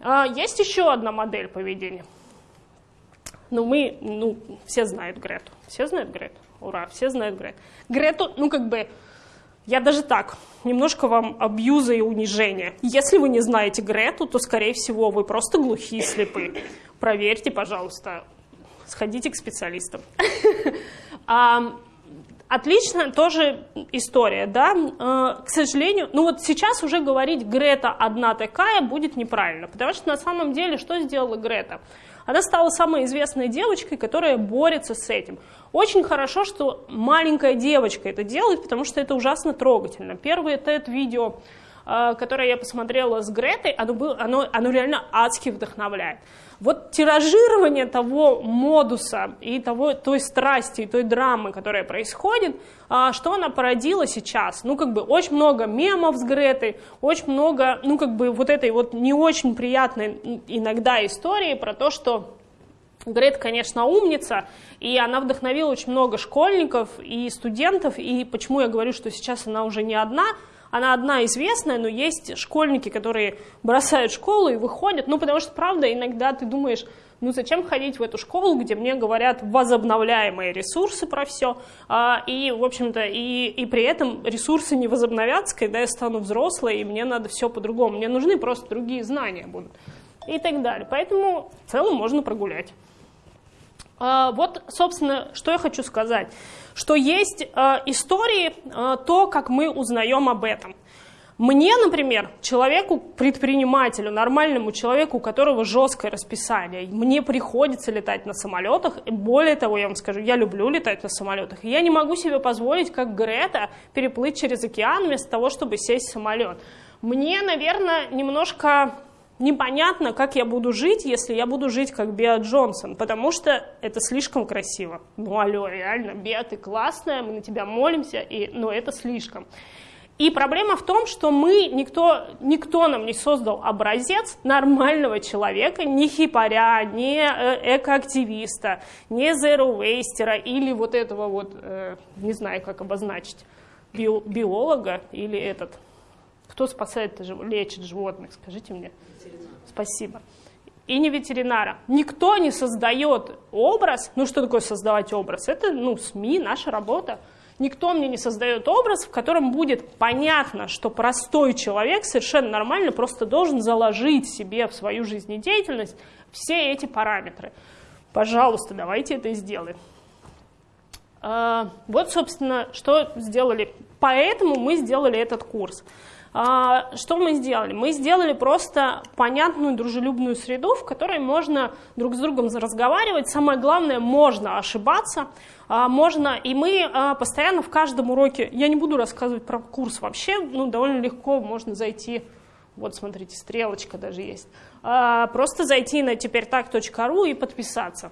А, есть еще одна модель поведения. Ну, мы, ну, все знают Грету. Все знают Грету? Ура, все знают Грету. Грету, ну, как бы, я даже так, немножко вам абьюза и унижения. Если вы не знаете Грету, то, скорее всего, вы просто глухие, слепы. Проверьте, пожалуйста, сходите к специалистам. А, Отлично, тоже история, да. Э, К сожалению, ну вот сейчас уже говорить Грета одна такая будет неправильно, потому что на самом деле что сделала Грета? Она стала самой известной девочкой, которая борется с этим. Очень хорошо, что маленькая девочка это делает, потому что это ужасно трогательно. Первое это видео, э, которое я посмотрела с Гретой, оно, было, оно, оно реально адски вдохновляет. Вот тиражирование того модуса и того, той страсти, и той драмы, которая происходит, а, что она породила сейчас? Ну, как бы очень много мемов с Гретой, очень много, ну, как бы вот этой вот не очень приятной иногда истории про то, что Грет, конечно, умница, и она вдохновила очень много школьников и студентов, и почему я говорю, что сейчас она уже не одна, она одна известная, но есть школьники, которые бросают школу и выходят, ну, потому что, правда, иногда ты думаешь, ну зачем ходить в эту школу, где мне говорят возобновляемые ресурсы про все, а, и, в общем-то, и, и при этом ресурсы не возобновятся, когда я стану взрослой, и мне надо все по-другому, мне нужны просто другие знания будут, и так далее. Поэтому в целом можно прогулять. А, вот, собственно, что я хочу сказать, что есть а, истории, а, то, как мы узнаем об этом – мне, например, человеку, предпринимателю, нормальному человеку, у которого жесткое расписание, мне приходится летать на самолетах. И более того, я вам скажу, я люблю летать на самолетах. И я не могу себе позволить, как Грета, переплыть через океан вместо того, чтобы сесть в самолет. Мне, наверное, немножко непонятно, как я буду жить, если я буду жить как Беа Джонсон, потому что это слишком красиво. Ну, алло, реально, Беа, ты классная, мы на тебя молимся, и, но это слишком. И проблема в том, что мы, никто, никто нам не создал образец нормального человека, ни хипаря, ни э, экоактивиста, ни zero или вот этого вот, э, не знаю, как обозначить, био, биолога или этот, кто спасает, лечит животных, скажите мне. Спасибо. И не ветеринара. Никто не создает образ. Ну, что такое создавать образ? Это, ну, СМИ, наша работа. Никто мне не создает образ, в котором будет понятно, что простой человек совершенно нормально просто должен заложить себе в свою жизнедеятельность все эти параметры. Пожалуйста, давайте это сделаем. А, вот, собственно, что сделали. Поэтому мы сделали этот курс. А, что мы сделали? Мы сделали просто понятную дружелюбную среду, в которой можно друг с другом разговаривать. Самое главное, можно ошибаться, а, можно, и мы а, постоянно в каждом уроке, я не буду рассказывать про курс вообще, ну, довольно легко можно зайти, вот смотрите, стрелочка даже есть, просто зайти на теперь так.ру и подписаться.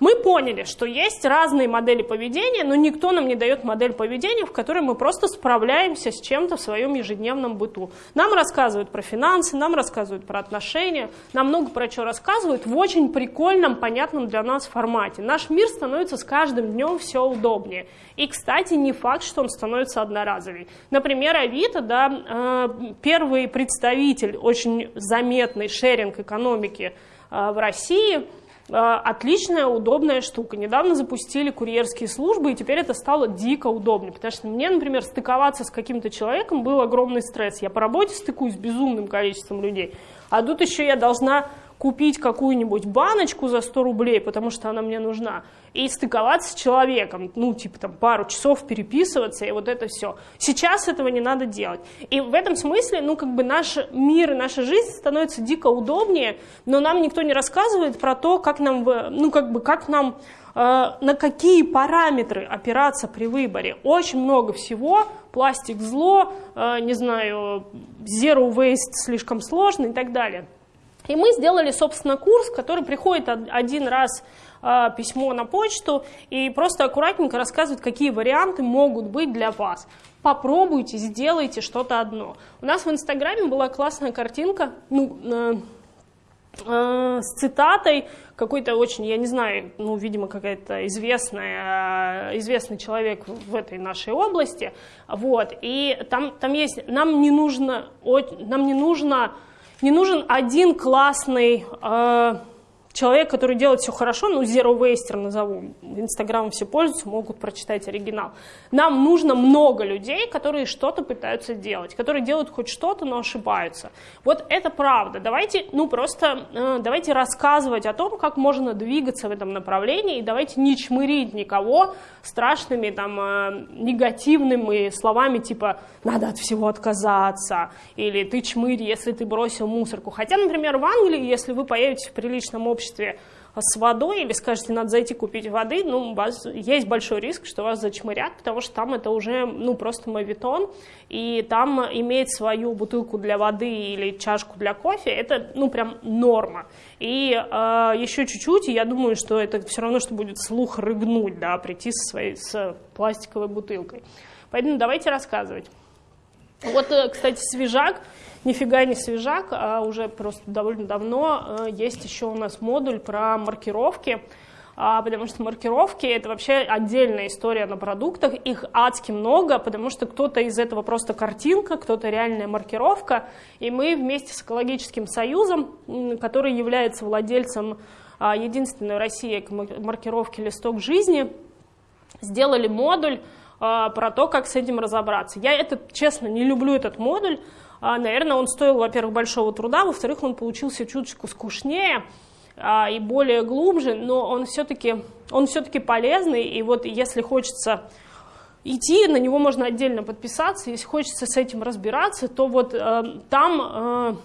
Мы поняли, что есть разные модели поведения, но никто нам не дает модель поведения, в которой мы просто справляемся с чем-то в своем ежедневном быту. Нам рассказывают про финансы, нам рассказывают про отношения, нам много про что рассказывают в очень прикольном, понятном для нас формате. Наш мир становится с каждым днем все удобнее. И, кстати, не факт, что он становится одноразовый. Например, Авито, да, э, первый представитель очень заметной шеринг экономики э, в России – отличная, удобная штука. Недавно запустили курьерские службы, и теперь это стало дико удобно, потому что мне, например, стыковаться с каким-то человеком был огромный стресс. Я по работе стыкуюсь с безумным количеством людей, а тут еще я должна купить какую-нибудь баночку за 100 рублей, потому что она мне нужна, и стыковаться с человеком, ну, типа там пару часов переписываться, и вот это все. Сейчас этого не надо делать. И в этом смысле, ну, как бы наш мир и наша жизнь становится дико удобнее, но нам никто не рассказывает про то, как нам, ну, как бы, как нам э, на какие параметры опираться при выборе. Очень много всего, пластик зло, э, не знаю, zero waste слишком сложно и так далее. И мы сделали, собственно, курс, который приходит один раз э, письмо на почту и просто аккуратненько рассказывает, какие варианты могут быть для вас. Попробуйте, сделайте что-то одно. У нас в Инстаграме была классная картинка, ну, э, э, с цитатой какой-то очень, я не знаю, ну, видимо, какая-то известная, известный человек в этой нашей области, вот, и там, там есть, нам не нужно, нам не нужно не нужен один классный э, человек, который делает все хорошо, ну, zero waster назову, инстаграмом все пользуются, могут прочитать оригинал. Нам нужно много людей, которые что-то пытаются делать, которые делают хоть что-то, но ошибаются. Вот это правда. Давайте, ну, просто, э, давайте рассказывать о том, как можно двигаться в этом направлении, и давайте не чмырить никого страшными, там, э, негативными словами, типа, надо от всего отказаться, или ты чмырь, если ты бросил мусорку. Хотя, например, в Англии, если вы появитесь в приличном обществе, обществе с водой или скажете, надо зайти купить воды, ну, у вас есть большой риск, что вас зачмырят, потому что там это уже, ну, просто мавитон, и там иметь свою бутылку для воды или чашку для кофе, это, ну, прям норма. И э, еще чуть-чуть, и я думаю, что это все равно, что будет слух рыгнуть, да, прийти со своей, с пластиковой бутылкой. Поэтому давайте рассказывать. Вот, э, кстати, свежак, нифига не свежак, а уже просто довольно давно э, есть еще у нас модуль про маркировки. а, потому что маркировки — это вообще отдельная история на продуктах, их адски много, потому что кто-то из этого просто картинка, кто-то реальная маркировка, и мы вместе с Экологическим союзом, который является владельцем а, единственной в России маркировки «Листок жизни», сделали модуль а, про то, как с этим разобраться. Я это, честно, не люблю этот модуль, наверное, он стоил, во-первых, большого труда, во-вторых, он получился чуточку скучнее, а, и более глубже, но он все-таки он все-таки полезный, и вот если хочется идти, на него можно отдельно подписаться, если хочется с этим разбираться, то вот э, там,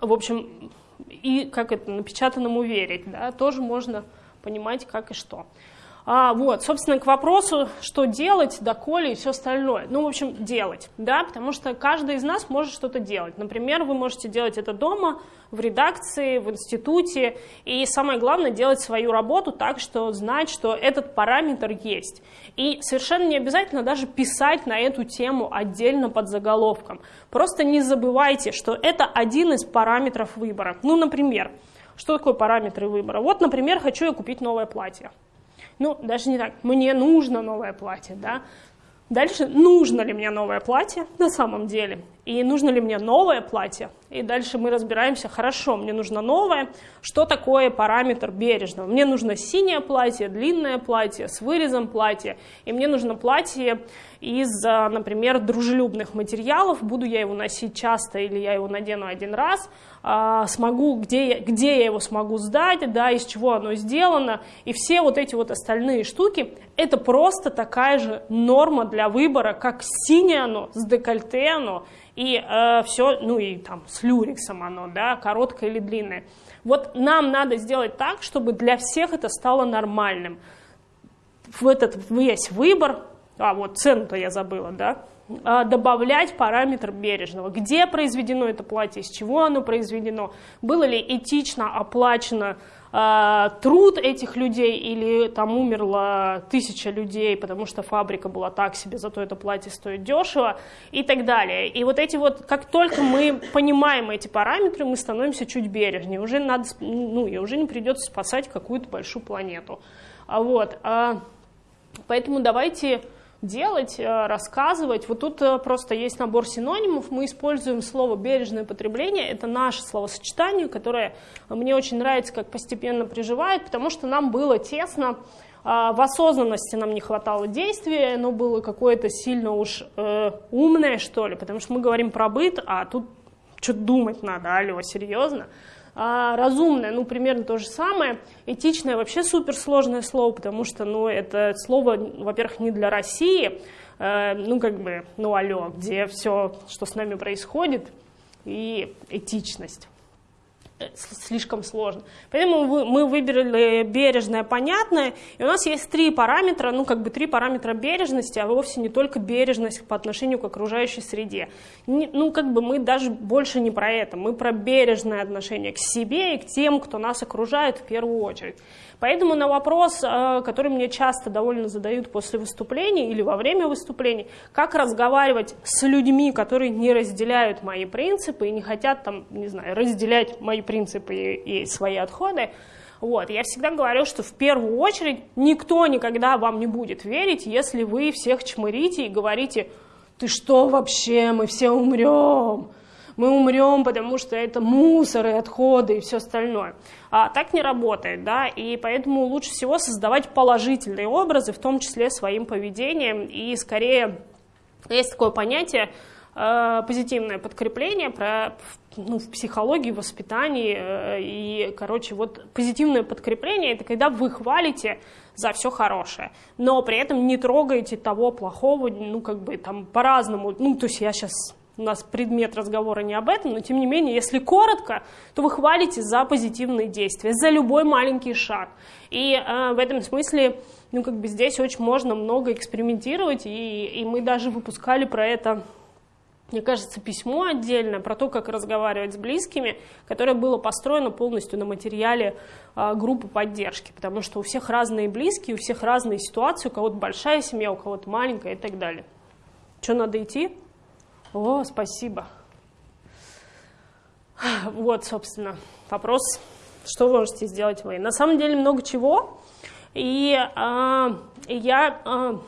э, в общем, и как это напечатанному верить, да, тоже можно понимать, как и что. А, вот, собственно, к вопросу, что делать, доколе и все остальное. Ну, в общем, делать, да, потому что каждый из нас может что-то делать. Например, вы можете делать это дома, в редакции, в институте, и самое главное, делать свою работу так, что знать, что этот параметр есть. И совершенно не обязательно даже писать на эту тему отдельно под заголовком. Просто не забывайте, что это один из параметров выбора. Ну, например, что такое параметры выбора? Вот, например, хочу я купить новое платье ну, даже не так, мне нужно новое платье, да. Дальше, нужно ли мне новое платье на самом деле? И нужно ли мне новое платье? И дальше мы разбираемся, хорошо, мне нужно новое. Что такое параметр бережного? Мне нужно синее платье, длинное платье, с вырезом платье. И мне нужно платье из, а, например, дружелюбных материалов. Буду я его носить часто или я его надену один раз. А, смогу, где, где я его смогу сдать, да, из чего оно сделано, и все вот эти вот остальные штуки, это просто такая же норма для выбора, как синее оно, с декольте оно, и э, все, ну и там с люрексом оно, да, короткое или длинное. Вот нам надо сделать так, чтобы для всех это стало нормальным. В этот весь выбор, а вот цену-то я забыла, да, а, добавлять параметр бережного. Где произведено это платье, из чего оно произведено, было ли этично оплачено э, труд этих людей или там умерло тысяча людей, потому что фабрика была так себе, зато это платье стоит дешево и так далее. И вот эти вот, как только мы понимаем эти параметры, мы становимся чуть бережнее. Уже надо, ну, и уже не придется спасать какую-то большую планету. А вот, а, поэтому давайте делать, э, рассказывать. Вот тут э, просто есть набор синонимов. Мы используем слово «бережное потребление». Это наше словосочетание, которое мне очень нравится, как постепенно приживает, потому что нам было тесно, а, в осознанности нам не хватало действия, оно было какое-то сильно уж э, умное, что ли, потому что мы говорим про быт, а тут что-то думать надо, алло, серьезно? А разумное, ну, примерно то же самое. Этичное вообще суперсложное слово, потому что, ну, это слово, во-первых, не для России, э, ну, как бы, ну, алло, где все, что с нами происходит, и этичность слишком сложно. Поэтому мы выбрали бережное, понятное, и у нас есть три параметра, ну как бы три параметра бережности, а вовсе не только бережность по отношению к окружающей среде. Ну как бы мы даже больше не про это, мы про бережное отношение к себе и к тем, кто нас окружает в первую очередь. Поэтому на вопрос, э, который мне часто довольно задают после выступлений или во время выступлений, как разговаривать с людьми, которые не разделяют мои принципы и не хотят там, не знаю, разделять мои принципы и, свои отходы, вот. Я всегда говорю, что в первую очередь никто никогда вам не будет верить, если вы всех чмырите и говорите, ты что вообще, мы все умрем мы умрем, потому что это мусор и отходы и все остальное. А так не работает, да, и поэтому лучше всего создавать положительные образы, в том числе своим поведением, и скорее есть такое понятие э, позитивное подкрепление про ну, в психологии, воспитании. Э, и, короче, вот позитивное подкрепление – это когда вы хвалите за все хорошее, но при этом не трогаете того плохого, ну, как бы там по-разному. Ну, то есть я сейчас у нас предмет разговора не об этом, но тем не менее, если коротко, то вы хвалите за позитивные действия, за любой маленький шаг. И э, в этом смысле, ну, как бы здесь очень можно много экспериментировать, и, и мы даже выпускали про это мне кажется, письмо отдельное про то, как разговаривать с близкими, которое было построено полностью на материале э, группы поддержки, потому что у всех разные близкие, у всех разные ситуации, у кого-то большая семья, у кого-то маленькая и так далее. Что, надо идти? О, спасибо. Вот, собственно, вопрос Что вы можете сделать вы? На самом деле много чего. И э, я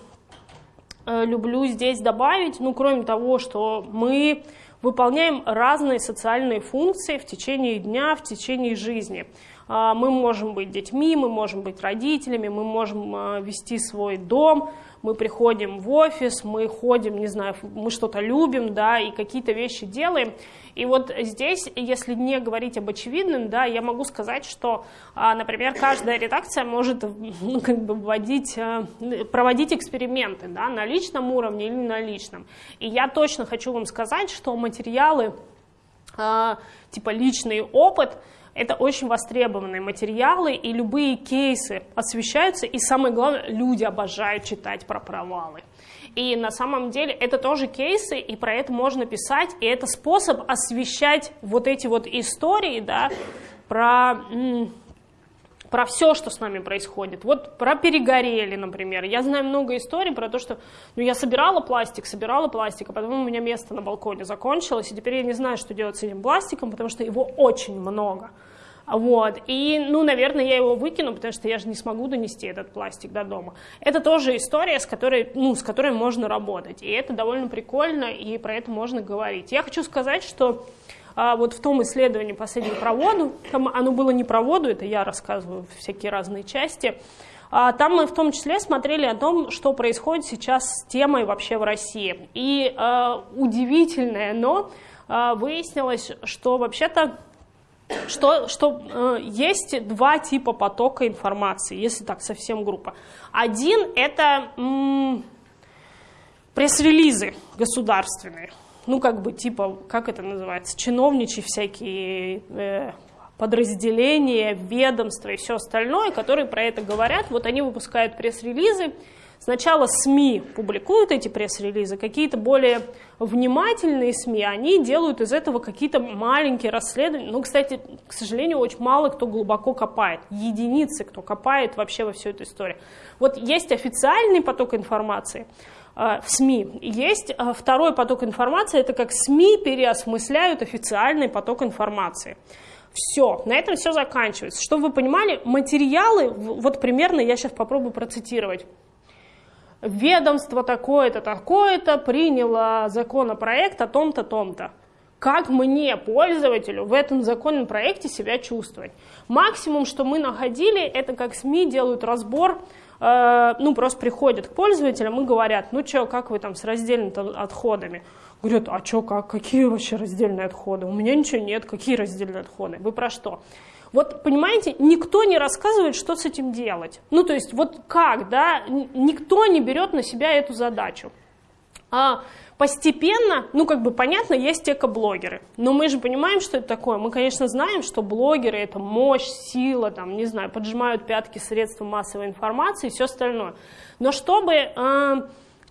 э, люблю здесь добавить, ну, кроме того, что мы выполняем разные социальные функции в течение дня, в течение жизни. А, мы можем быть детьми, мы можем быть родителями, мы можем а, вести свой дом, мы приходим в офис, мы ходим, не знаю, мы что-то любим, да, и какие-то вещи делаем. И вот здесь, если не говорить об очевидном, да, я могу сказать, что, а, например, каждая редакция может ну, как бы вводить, проводить эксперименты да, на личном уровне или на личном. И я точно хочу вам сказать, что материалы типа личный опыт – это очень востребованные материалы, и любые кейсы освещаются, и самое главное, люди обожают читать про провалы. И на самом деле это тоже кейсы, и про это можно писать, и это способ освещать вот эти вот истории, да, про, про все, что с нами происходит. Вот про перегорели, например. Я знаю много историй про то, что ну, я собирала пластик, собирала пластик, а потом у меня место на балконе закончилось, и теперь я не знаю, что делать с этим пластиком, потому что его очень много. Вот. И, ну, наверное, я его выкину, потому что я же не смогу донести этот пластик до дома. Это тоже история, с которой, ну, с которой можно работать. И это довольно прикольно, и про это можно говорить. Я хочу сказать, что а, вот в том исследовании последнем про воду, там оно было не про воду, это я рассказываю всякие разные части, а, там мы в том числе смотрели о том, что происходит сейчас с темой вообще в России. И э, удивительное, но э, выяснилось, что вообще-то что, что э, есть два типа потока информации, если так совсем группа. Один это пресс-релизы государственные, ну как бы типа, как это называется, чиновничьи всякие э, подразделения, ведомства и все остальное, которые про это говорят. Вот они выпускают пресс-релизы, Сначала СМИ публикуют эти пресс-релизы, какие-то более внимательные СМИ, они делают из этого какие-то маленькие расследования. Ну, кстати, к сожалению, очень мало кто глубоко копает. Единицы, кто копает вообще во всю эту историю. Вот есть официальный поток информации, э, в СМИ. Есть э, второй поток информации, это как СМИ переосмысляют официальный поток информации. Все, на этом все заканчивается. Чтобы вы понимали, материалы, вот примерно я сейчас попробую процитировать ведомство такое-то, такое-то приняло законопроект о том-то, том-то. Как мне, пользователю, в этом законном проекте себя чувствовать? Максимум, что мы находили, это как СМИ делают разбор, э, ну, просто приходят к пользователям и говорят, ну что, как вы там с раздельными отходами? Говорят, а что, как, какие вообще раздельные отходы? У меня ничего нет, какие раздельные отходы? Вы про что? Вот, понимаете, никто не рассказывает, что с этим делать. Ну, то есть, вот как, да, никто не берет на себя эту задачу. А постепенно, ну, как бы понятно, есть экоблогеры, но мы же понимаем, что это такое. Мы, конечно, знаем, что блогеры — это мощь, сила, там, не знаю, поджимают пятки средства массовой информации и все остальное. Но чтобы... Э,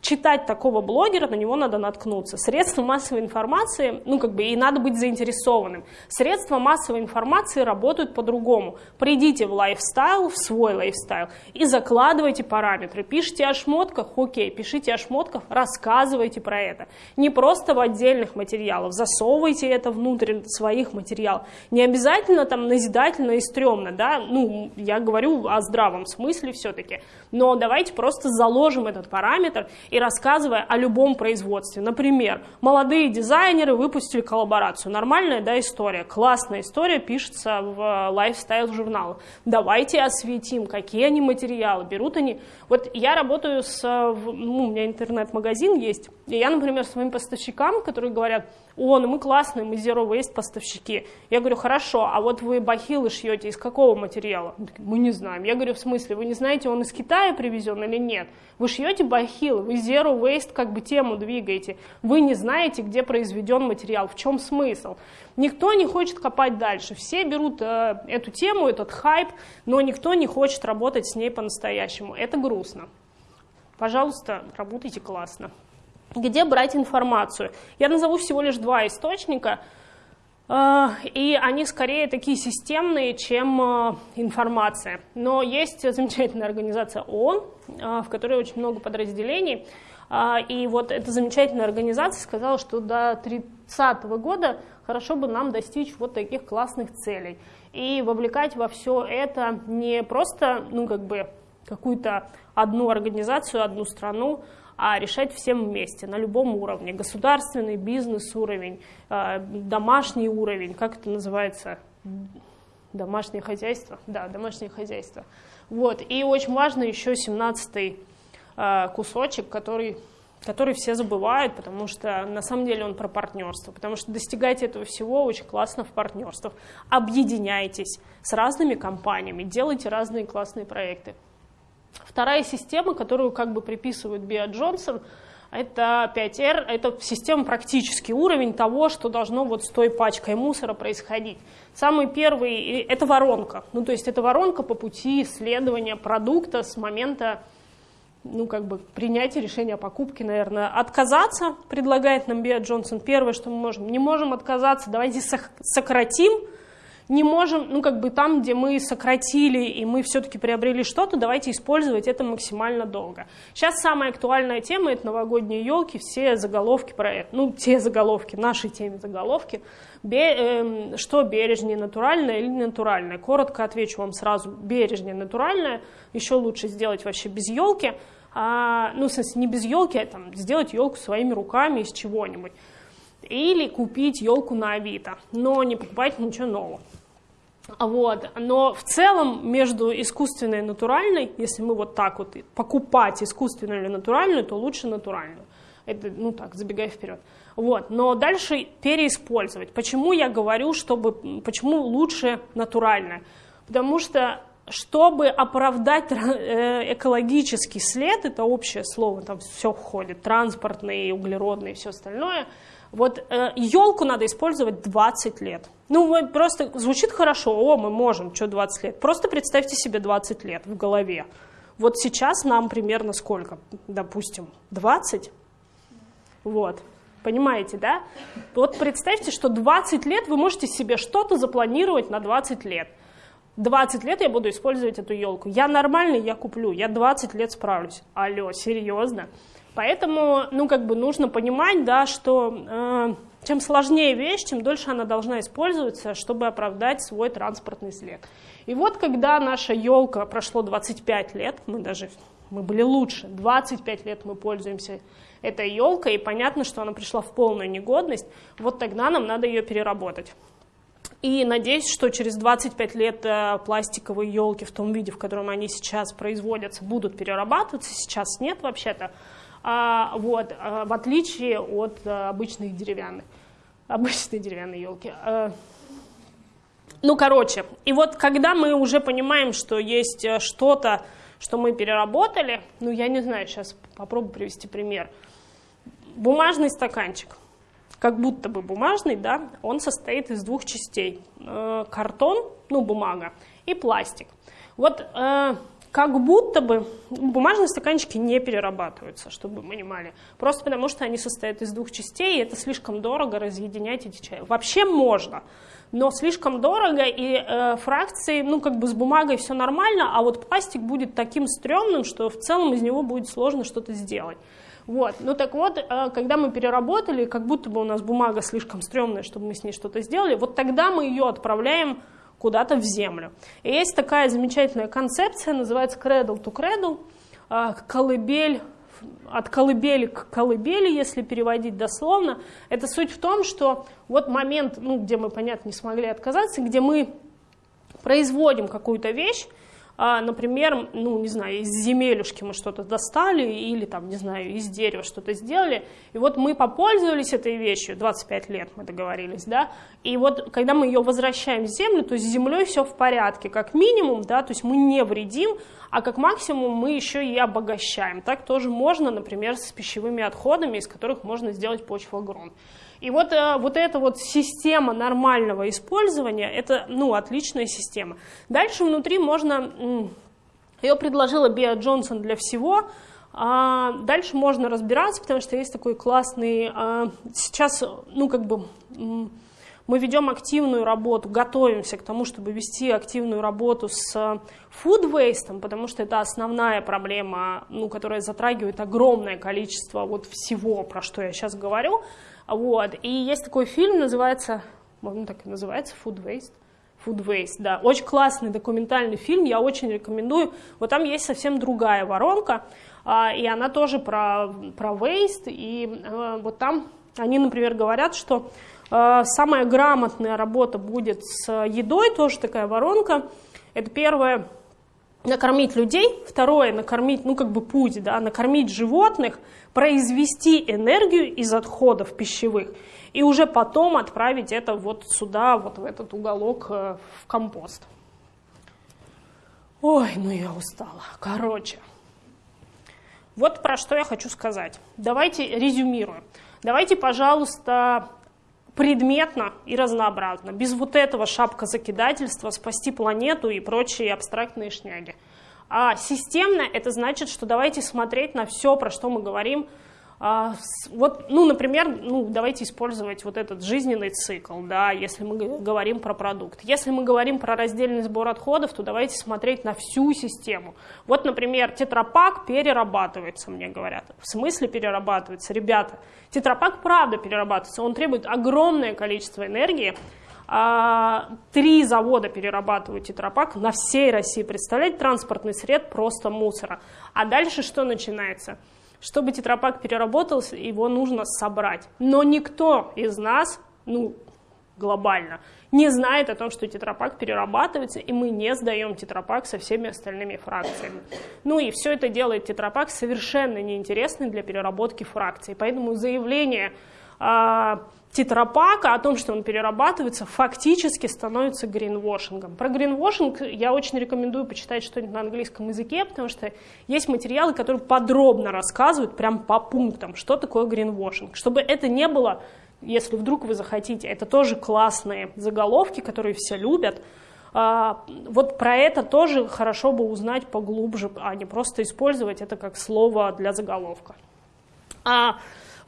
читать такого блогера, на него надо наткнуться. Средства массовой информации, ну как бы и надо быть заинтересованным. Средства массовой информации работают по-другому. Придите в lifestyle, в свой lifestyle и закладывайте параметры. Пишите о шмотках, окей, пишите о шмотках, рассказывайте про это. Не просто в отдельных материалах, засовывайте это внутрь своих материалов. Не обязательно там назидательно и стрёмно, да, ну я говорю о здравом смысле все-таки, но давайте просто заложим этот параметр и рассказывая о любом производстве. Например, молодые дизайнеры выпустили коллаборацию. Нормальная да, история, классная история, пишется в лайфстайл-журналах. Давайте осветим, какие они материалы, берут они... Вот я работаю с... Ну, у меня интернет-магазин есть, и я, например, своим поставщикам, которые говорят, о, ну мы классные, мы Zero Waste поставщики. Я говорю, хорошо, а вот вы бахилы шьете из какого материала? Мы не знаем. Я говорю, в смысле, вы не знаете, он из Китая привезен или нет? Вы шьете бахилы, вы Zero Waste как бы тему двигаете. Вы не знаете, где произведен материал, в чем смысл. Никто не хочет копать дальше. Все берут э, эту тему, этот хайп, но никто не хочет работать с ней по-настоящему. Это грустно. Пожалуйста, работайте классно. Где брать информацию? Я назову всего лишь два источника, э, и они скорее такие системные, чем э, информация. Но есть замечательная организация ООН, э, в которой очень много подразделений. И вот эта замечательная организация сказала, что до 30 года хорошо бы нам достичь вот таких классных целей. И вовлекать во все это не просто, ну, как бы, какую-то одну организацию, одну страну, а решать всем вместе, на любом уровне. Государственный, бизнес-уровень, а, домашний уровень, как это называется? Домашнее хозяйство? Да, домашнее хозяйство. Вот. И очень важно еще 17-й а, кусочек, который который все забывают, потому что на самом деле он про партнерство, потому что достигать этого всего очень классно в партнерствах. Объединяйтесь с разными компаниями, делайте разные классные проекты. Вторая система, которую как бы приписывает Биа Джонсон, это 5R, это система практический уровень того, что должно вот с той пачкой мусора происходить. Самый первый – это воронка. Ну, то есть это воронка по пути исследования продукта с момента ну, как бы принятия решения о покупке, наверное. Отказаться, предлагает нам Биа Джонсон, первое, что мы можем. Не можем отказаться, давайте сократим не можем, ну как бы там, где мы сократили и мы все-таки приобрели что-то, давайте использовать это максимально долго. Сейчас самая актуальная тема – это новогодние елки, все заголовки про это, ну те заголовки, наши теме заголовки. Бе, э, что бережнее, натуральное или натуральное? Коротко отвечу вам сразу, бережнее, натуральное, еще лучше сделать вообще без елки, а, ну в смысле не без елки, а там, сделать елку своими руками из чего-нибудь. Или купить елку на Авито, но не покупать ничего нового. Вот. Но в целом между искусственной и натуральной, если мы вот так вот покупать искусственную или натуральную, то лучше натуральную. Это, ну так, забегая вперед. Вот. Но дальше переиспользовать. Почему я говорю, чтобы, почему лучше натуральное? Потому что чтобы оправдать э, экологический след, это общее слово, там все входит, транспортный, углеродный и все остальное – вот э, елку надо использовать 20 лет. Ну, просто звучит хорошо, о, мы можем, что 20 лет. Просто представьте себе 20 лет в голове. Вот сейчас нам примерно сколько? Допустим, 20? Вот. Понимаете, да? Вот представьте, что 20 лет вы можете себе что-то запланировать на 20 лет. 20 лет я буду использовать эту елку. Я нормальный, я куплю. Я 20 лет справлюсь. Алло, серьезно? Поэтому, ну, как бы нужно понимать, да, что э, чем сложнее вещь, тем дольше она должна использоваться, чтобы оправдать свой транспортный след. И вот, когда наша елка прошло 25 лет, мы даже мы были лучше, 25 лет мы пользуемся этой елкой, и понятно, что она пришла в полную негодность, вот тогда нам надо ее переработать. И надеюсь, что через 25 лет э, пластиковые елки в том виде, в котором они сейчас производятся, будут перерабатываться. Сейчас нет вообще-то. А, вот, а, в отличие от обычных деревянных, обычной деревянной елки. А, ну, короче, и вот когда мы уже понимаем, что есть э, что-то, что мы переработали, ну, я не знаю, сейчас попробую привести пример. Бумажный стаканчик, как будто бы бумажный, да, он состоит из двух частей. Э, картон, ну, бумага, и пластик. Вот э, как будто бы бумажные стаканчики не перерабатываются, чтобы вы понимали. Просто потому, что они состоят из двух частей, и это слишком дорого разъединять эти чаи. Вообще можно, но слишком дорого, и э, фракции, ну, как бы с бумагой все нормально, а вот пластик будет таким стрёмным, что в целом из него будет сложно что-то сделать. Вот. Ну так вот, э, когда мы переработали, как будто бы у нас бумага слишком стрёмная, чтобы мы с ней что-то сделали, вот тогда мы ее отправляем куда-то в землю. И есть такая замечательная концепция, называется cradle to cradle, а, колыбель от колыбели к колыбели, если переводить дословно, это суть в том, что вот момент, ну, где мы, понятно, не смогли отказаться, где мы производим какую-то вещь, а, например, ну, не знаю, из земелюшки мы что-то достали или, там, не знаю, из дерева что-то сделали, и вот мы попользовались этой вещью, 25 лет мы договорились, да, и вот когда мы ее возвращаем в землю, то с землей все в порядке, как минимум, да, то есть мы не вредим, а как максимум мы еще и обогащаем. Так тоже можно, например, с пищевыми отходами, из которых можно сделать почвогрунт. И вот, э, вот эта вот система нормального использования, это ну, отличная система. Дальше внутри можно, ее предложила Биа Джонсон для всего, а дальше можно разбираться, потому что есть такой классный, а, сейчас, ну как бы мы ведем активную работу, готовимся к тому, чтобы вести активную работу с food waste, потому что это основная проблема, ну, которая затрагивает огромное количество вот всего, про что я сейчас говорю. Вот. И есть такой фильм, называется, он так и называется, Food Waste. Food Waste, да. Очень классный документальный фильм, я очень рекомендую. Вот там есть совсем другая воронка, а, и она тоже про, про waste, и э, вот там они, например, говорят, что э, самая грамотная работа будет с едой, тоже такая воронка. Это первое, накормить людей, второе, накормить, ну как бы путь, да, накормить животных, произвести энергию из отходов пищевых и уже потом отправить это вот сюда, вот в этот уголок э, в компост. Ой, ну я устала. Короче, вот про что я хочу сказать. Давайте резюмируем. Давайте, пожалуйста, предметно и разнообразно, без вот этого шапка закидательства, спасти планету и прочие абстрактные шняги. А системно это значит, что давайте смотреть на все, про что мы говорим, а, вот, ну, например, ну, давайте использовать вот этот жизненный цикл, да, если мы говорим про продукт. Если мы говорим про раздельный сбор отходов, то давайте смотреть на всю систему. Вот, например, тетрапак перерабатывается, мне говорят. В смысле перерабатывается? Ребята, тетрапак правда перерабатывается, он требует огромное количество энергии, а, Три завода перерабатывают тетрапак на всей России. Представляете, транспортный сред просто мусора. А дальше что начинается? Чтобы тетрапак переработался, его нужно собрать. Но никто из нас, ну, глобально, не знает о том, что тетрапак перерабатывается, и мы не сдаем тетрапак со всеми остальными фракциями. Ну и все это делает тетрапак совершенно неинтересный для переработки фракций. Поэтому заявление а, тетрапака, о том, что он перерабатывается, фактически становится гринвошингом. Про гринвошинг я очень рекомендую почитать что-нибудь на английском языке, потому что есть материалы, которые подробно рассказывают, прям по пунктам, что такое гринвошинг. Чтобы это не было, если вдруг вы захотите, это тоже классные заголовки, которые все любят, а, вот про это тоже хорошо бы узнать поглубже, а не просто использовать это как слово для заголовка. А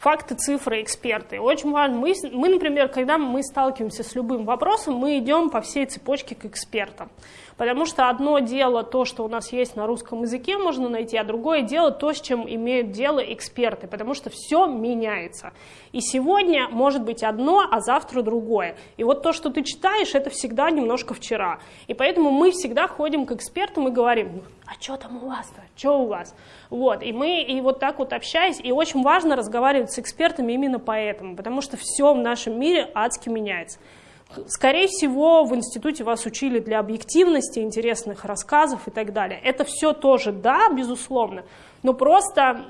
факты, цифры, эксперты. Очень важно. Мы, мы, например, когда мы сталкиваемся с любым вопросом, мы идем по всей цепочке к экспертам. Потому что одно дело то, что у нас есть на русском языке, можно найти, а другое дело то, с чем имеют дело эксперты, потому что все меняется. И сегодня может быть одно, а завтра другое. И вот то, что ты читаешь, это всегда немножко вчера. И поэтому мы всегда ходим к экспертам и говорим, а что там у вас-то, что у вас? Вот, и мы и вот так вот общаясь, и очень важно разговаривать с экспертами именно поэтому, потому что все в нашем мире адски меняется. Скорее всего, в институте вас учили для объективности, интересных рассказов и так далее. Это все тоже да, безусловно, но просто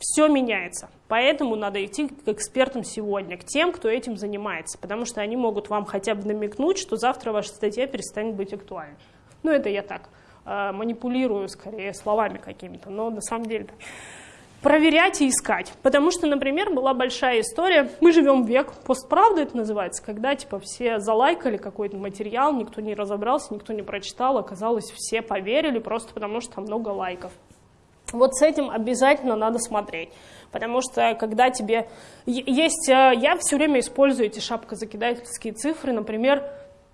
все меняется. Поэтому надо идти к экспертам сегодня, к тем, кто этим занимается, потому что они могут вам хотя бы намекнуть, что завтра ваша статья перестанет быть актуальной. Ну, это я так манипулирую скорее словами какими-то, но на самом деле проверять и искать. Потому что, например, была большая история, мы живем век, постправда это называется, когда типа все залайкали какой-то материал, никто не разобрался, никто не прочитал, оказалось, все поверили просто потому, что много лайков. Вот с этим обязательно надо смотреть, потому что когда тебе... Есть... Э, я все время использую эти шапкозакидательские цифры, например,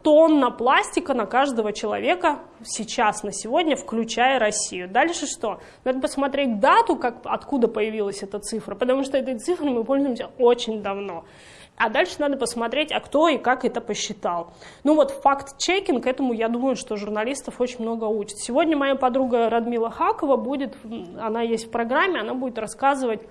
тонна пластика на каждого человека сейчас, на сегодня, включая Россию. Дальше что? Надо посмотреть дату, как, откуда появилась эта цифра, потому что этой цифрой мы пользуемся очень давно. А дальше надо посмотреть, а кто и как это посчитал. Ну вот факт-чекинг, этому я думаю, что журналистов очень много учат. Сегодня моя подруга Радмила Хакова будет, она есть в программе, она будет рассказывать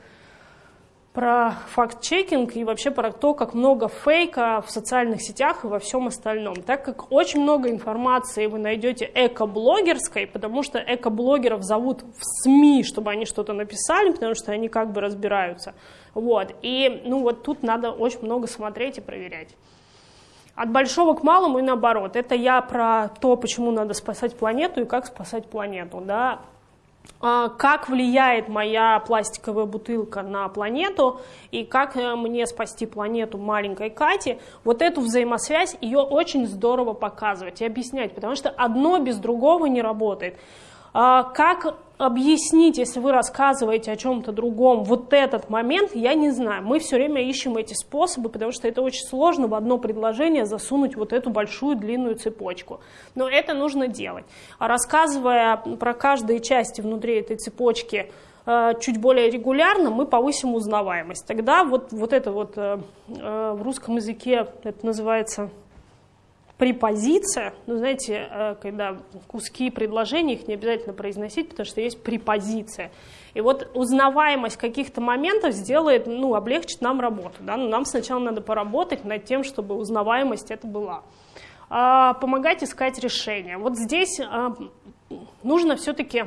про факт-чекинг и вообще про то, как много фейка в социальных сетях и во всем остальном. Так как очень много информации вы найдете эко-блогерской, потому что эко-блогеров зовут в СМИ, чтобы они что-то написали, потому что они как бы разбираются. Вот. И ну, вот тут надо очень много смотреть и проверять. От большого к малому и наоборот. Это я про то, почему надо спасать планету и как спасать планету. Да? А, как влияет моя пластиковая бутылка на планету и как э, мне спасти планету маленькой Кати, вот эту взаимосвязь, ее очень здорово показывать и объяснять, потому что одно без другого не работает. А, как объяснить, если вы рассказываете о чем-то другом, вот этот момент, я не знаю. Мы все время ищем эти способы, потому что это очень сложно в одно предложение засунуть вот эту большую длинную цепочку. Но это нужно делать. А рассказывая про каждые части внутри этой цепочки, э, чуть более регулярно, мы повысим узнаваемость. Тогда вот, вот это вот э, э, в русском языке это называется препозиция, ну, знаете, э, когда куски предложений, их не обязательно произносить, потому что есть препозиция. И вот узнаваемость каких-то моментов сделает, ну, облегчит нам работу. Да? Но нам сначала надо поработать над тем, чтобы узнаваемость это была. А, помогать искать решения. Вот здесь а, нужно все-таки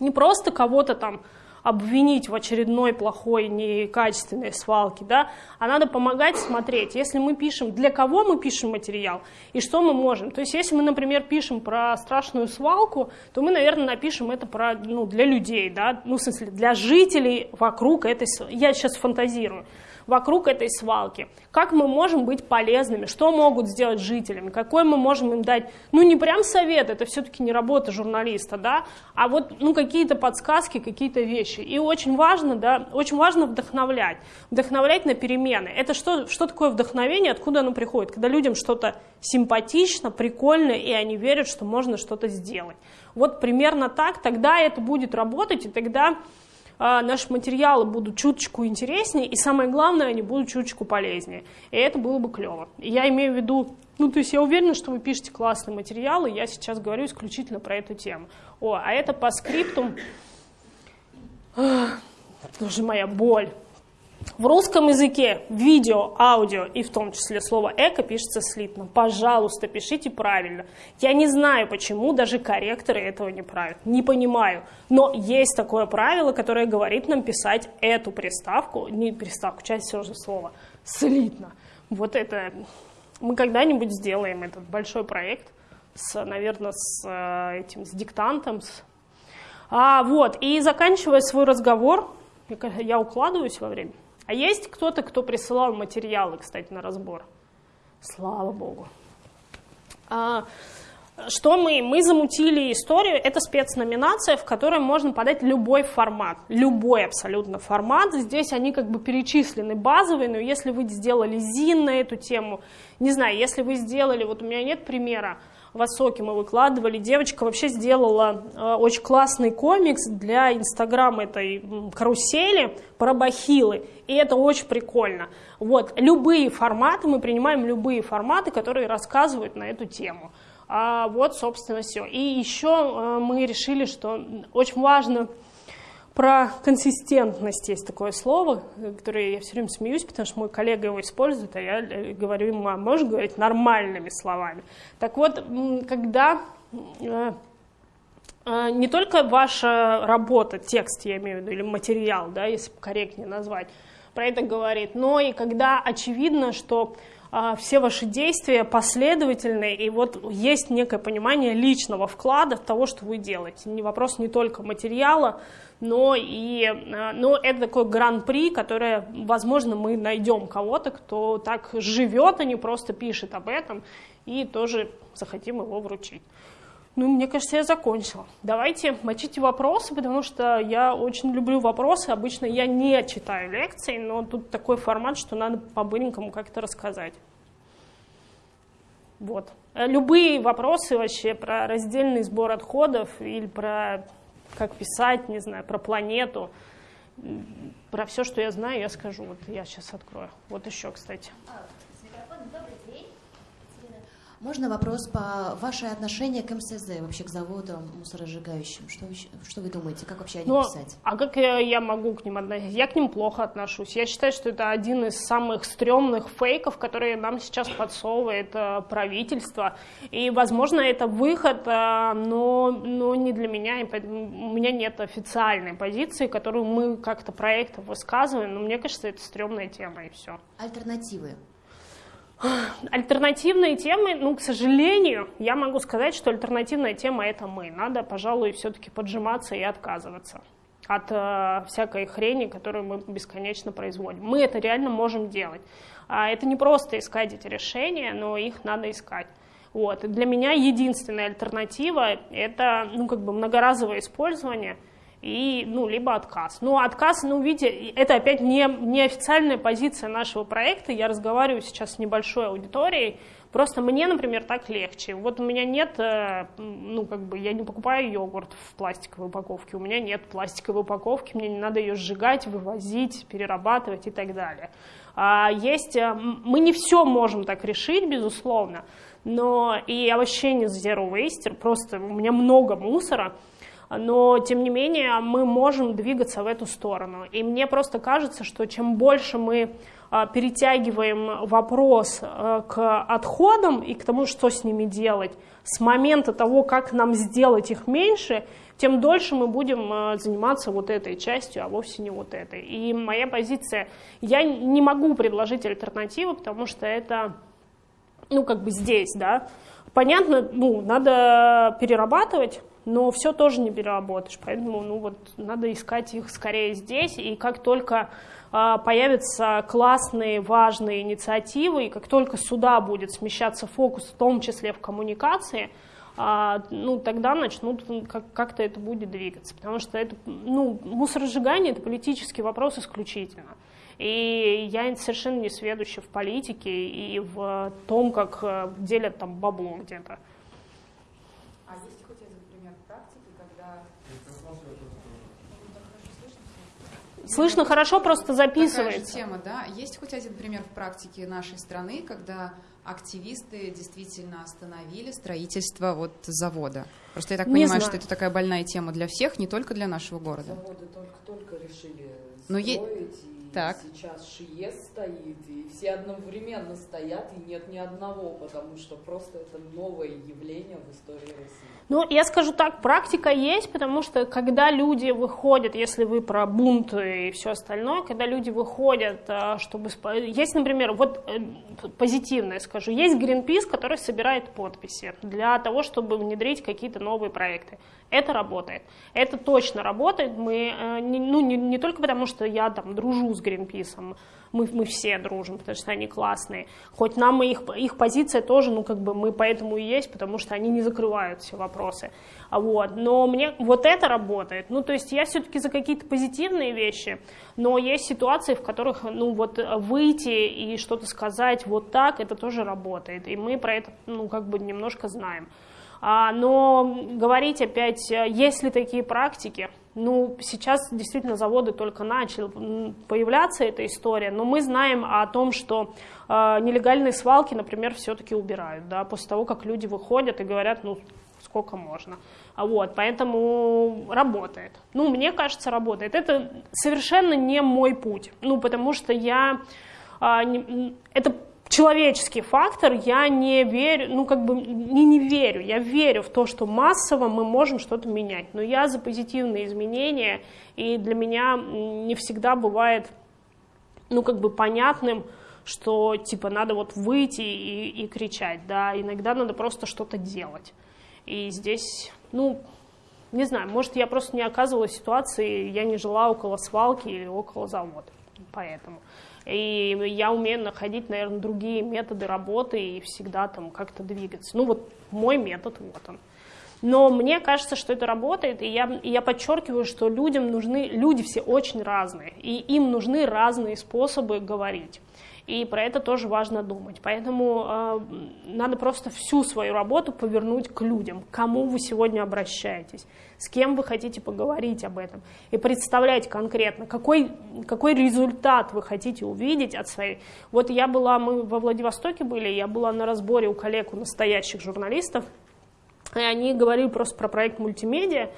не просто кого-то там обвинить в очередной плохой, некачественной свалке, да, а надо помогать смотреть, если мы пишем, для кого мы пишем материал и что мы можем. То есть если мы, например, пишем про страшную свалку, то мы, наверное, напишем это про, ну, для людей, да, ну, в смысле, для жителей вокруг этой, я сейчас фантазирую, вокруг этой свалки. Как мы можем быть полезными, что могут сделать жителями, какой мы можем им дать, ну не прям совет, это все-таки не работа журналиста, да, а вот ну, какие-то подсказки, какие-то вещи. И очень важно, да, очень важно вдохновлять, вдохновлять на перемены. Это что, что такое вдохновение, откуда оно приходит? Когда людям что-то симпатично, прикольно, и они верят, что можно что-то сделать. Вот примерно так, тогда это будет работать, и тогда наши материалы будут чуточку интереснее, и самое главное, они будут чуточку полезнее. И это было бы клево. Я имею в виду, ну, то есть я уверена, что вы пишете классные материалы, я сейчас говорю исключительно про эту тему. О, а это по скрипту, тоже моя боль. В русском языке видео, аудио и в том числе слово «эко» пишется слитно. Пожалуйста, пишите правильно. Я не знаю, почему даже корректоры этого не правят. Не понимаю. Но есть такое правило, которое говорит нам писать эту приставку, не приставку, часть все же слова, слитно. Вот это... Мы когда-нибудь сделаем этот большой проект, с, наверное, с э, этим, с диктантом. С... А, вот, и заканчивая свой разговор, я укладываюсь во время, а есть кто-то, кто присылал материалы, кстати, на разбор? Слава богу. А, что мы? Мы замутили историю, это спецноминация, в которой можно подать любой формат, любой абсолютно формат. Здесь они как бы перечислены базовые, но если вы сделали ЗИН на эту тему, не знаю, если вы сделали, вот у меня нет примера, в Осоке мы выкладывали. Девочка вообще сделала э, очень классный комикс для инстаграм этой карусели про бахилы. И это очень прикольно. Вот, любые форматы, мы принимаем любые форматы, которые рассказывают на эту тему. А вот, собственно, все. И еще э, мы решили, что очень важно про консистентность есть такое слово, которое я все время смеюсь, потому что мой коллега его использует, а я э, говорю ему, а можешь говорить нормальными словами. Так вот, когда э, э, не только ваша работа, текст, я имею в виду, или материал, да, если корректнее назвать, про это говорит, но и когда очевидно, что все ваши действия последовательные, и вот есть некое понимание личного вклада в того, что вы делаете. Не вопрос не только материала, но, и, э, но это такой гран-при, которое, возможно, мы найдем кого-то, кто так живет, а не просто пишет об этом, и тоже захотим его вручить. Ну, мне кажется, я закончила. Давайте мочите вопросы, потому что я очень люблю вопросы. Обычно я не читаю лекции, но тут такой формат, что надо по-быренькому как-то рассказать. Вот. Любые вопросы вообще про раздельный сбор отходов или про как писать, не знаю, про планету. Про все, что я знаю, я скажу. Вот я сейчас открою. Вот еще, кстати. Можно вопрос по ваше отношение к МСЗ, вообще к заводам мусоросжигающим? Что вы, что вы думаете, как вообще о них Но, писать? А как я, я могу к ним относиться? Я к ним плохо отношусь. Я считаю, что это один из самых стрёмных фейков, которые нам сейчас подсовывает э, правительство. И, возможно, это выход, э, но, но не для меня. У меня нет официальной позиции, которую мы как-то проектом высказываем. Но мне кажется, это стрёмная тема, и все. Альтернативы? Альтернативные темы, ну, к сожалению, я могу сказать, что альтернативная тема — это мы. Надо, пожалуй, все-таки поджиматься и отказываться от э, всякой хрени, которую мы бесконечно производим. Мы это реально можем делать. А это не просто искать эти решения, но их надо искать. Вот. Для меня единственная альтернатива – это ну, как бы многоразовое использование и, ну, либо отказ. Ну, отказ, ну, видите, это опять не, не официальная позиция нашего проекта. Я разговариваю сейчас с небольшой аудиторией, Просто мне, например, так легче. Вот у меня нет, э, ну, как бы, я не покупаю йогурт в пластиковой упаковке, у меня нет пластиковой упаковки, мне не надо ее сжигать, вывозить, перерабатывать и так далее. А есть, э, мы не все можем так решить, безусловно, но и я вообще не zero waster, просто у меня много мусора, но тем не менее мы можем двигаться в эту сторону. И мне просто кажется, что чем больше мы а, перетягиваем вопрос э, к отходам и к тому, что с ними делать, с момента того, как нам сделать их меньше, тем дольше мы будем э, заниматься вот этой частью, а вовсе не вот этой. И моя позиция, я не могу предложить альтернативу, потому что это, ну, как бы здесь, да, понятно, ну, надо перерабатывать, но все тоже не переработаешь, поэтому, ну, вот, надо искать их скорее здесь, и как только а, появятся классные, важные инициативы, и как только сюда будет смещаться фокус, в том числе в коммуникации, а, ну, тогда начнут как-то это будет двигаться. Потому что это, ну, мусоросжигание – это политический вопрос исключительно. И я совершенно не сведуща в политике и в том, как э, делят там бабло где-то. Слышно хорошо, просто записывается. Такая же тема, да. Есть хоть один пример в практике нашей страны, когда активисты действительно остановили строительство вот завода? Просто я так не понимаю, знаю. что это такая больная тема для всех, не только для нашего города. Заводы только-только решили Но строить, е... Так. Сейчас ШИЕС стоит, и все одновременно стоят, и нет ни одного, потому что просто это новое явление в истории России. Ну, я скажу так, практика есть, потому что когда люди выходят, если вы про бунт и все остальное, когда люди выходят, а, чтобы... Есть, например, вот э, позитивное скажу, есть Greenpeace, который собирает подписи для того, чтобы внедрить какие-то новые проекты. Это работает. Это точно работает. Мы, э, ну, не, не только потому, что я там дружу с Гринписом, мы, мы все дружим, потому что они классные. Хоть нам их, их позиция тоже, ну, как бы мы поэтому и есть, потому что они не закрывают все вопросы. А вот. Но мне вот это работает. Ну, то есть я все-таки за какие-то позитивные вещи, но есть ситуации, в которых, ну, вот выйти и что-то сказать вот так, это тоже работает. И мы про это, ну, как бы немножко знаем. А, но говорить опять, э, есть ли такие практики, ну, сейчас действительно заводы только начали появляться, эта история, но мы знаем о том, что э, нелегальные свалки, например, все-таки убирают, да, после того, как люди выходят и говорят, ну, сколько можно. А вот, поэтому работает. Ну, мне кажется, работает. Это совершенно не мой путь, ну, потому что я... Э, не, это человеческий фактор, я не верю, ну как бы не не верю, я верю в то, что массово мы можем что-то менять, но я за позитивные изменения, и для меня не всегда бывает, ну как бы понятным, что типа надо вот выйти и, и кричать, да, иногда надо просто что-то делать. И здесь, ну, не знаю, может я просто не оказывалась в ситуации, я не жила около свалки или около завода, поэтому. И я умею находить, наверное, другие методы работы и всегда там как-то двигаться. Ну вот мой метод, вот он. Но мне кажется, что это работает, и я, и я подчеркиваю, что людям нужны, люди все очень разные, и им нужны разные способы говорить. И про это тоже важно думать. Поэтому э, надо просто всю свою работу повернуть к людям, к кому вы сегодня обращаетесь, с кем вы хотите поговорить об этом. И представлять конкретно, какой, какой результат вы хотите увидеть от своей... Вот я была, мы во Владивостоке были, я была на разборе у коллег, у настоящих журналистов, и они говорили просто про проект мультимедиа,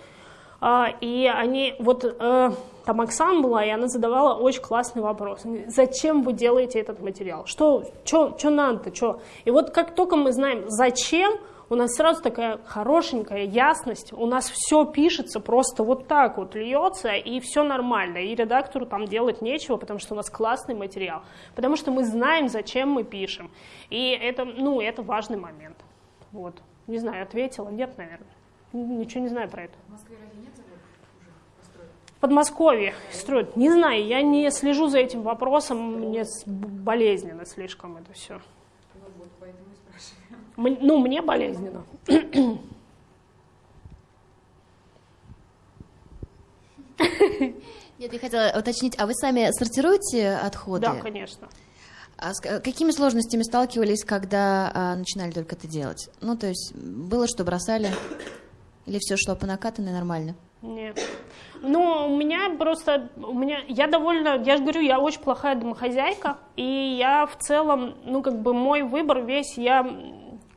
и они, вот э, там Оксана была, и она задавала очень классный вопрос. Зачем вы делаете этот материал? Что, что, что надо-то, что? И вот как только мы знаем, зачем, у нас сразу такая хорошенькая ясность, у нас все пишется просто вот так вот, льется, и все нормально, и редактору там делать нечего, потому что у нас классный материал, потому что мы знаем, зачем мы пишем, и это, ну, это важный момент. Вот. Не знаю, ответила, нет, наверное. Ничего не знаю про это. В Москве разве нет заводов уже построен? В Подмосковье строят. Не знаю, я не слежу за этим вопросом, мне болезненно слишком это все. Ну мне болезненно. Нет, я хотела уточнить, а вы сами сортируете отходы? Да, конечно. А с какими сложностями сталкивались, когда а, начинали только это делать? Ну, то есть было, что бросали? Или все шло по накатанной нормально? Нет. Ну, у меня просто, у меня, я довольно, я же говорю, я очень плохая домохозяйка, и я в целом, ну, как бы мой выбор весь, я,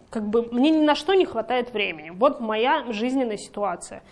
как бы, мне ни на что не хватает времени. Вот моя жизненная ситуация.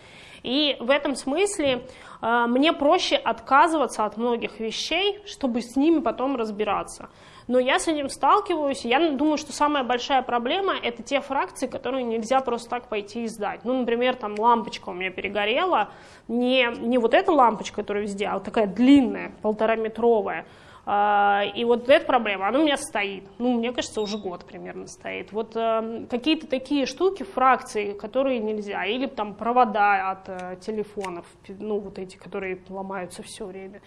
И в этом смысле э, мне проще отказываться от многих вещей, чтобы с ними потом разбираться. Но я с этим сталкиваюсь, и я думаю, что самая большая проблема – это те фракции, которые нельзя просто так пойти и сдать. Ну, например, там лампочка у меня перегорела, не, не вот эта лампочка, которая везде, а вот такая длинная, полтораметровая. А, и вот эта проблема, она у меня стоит. Ну, мне кажется, уже год примерно стоит. Вот э, какие-то такие штуки, фракции, которые нельзя. Или там провода от э, телефонов, ну, вот эти, которые ломаются все время.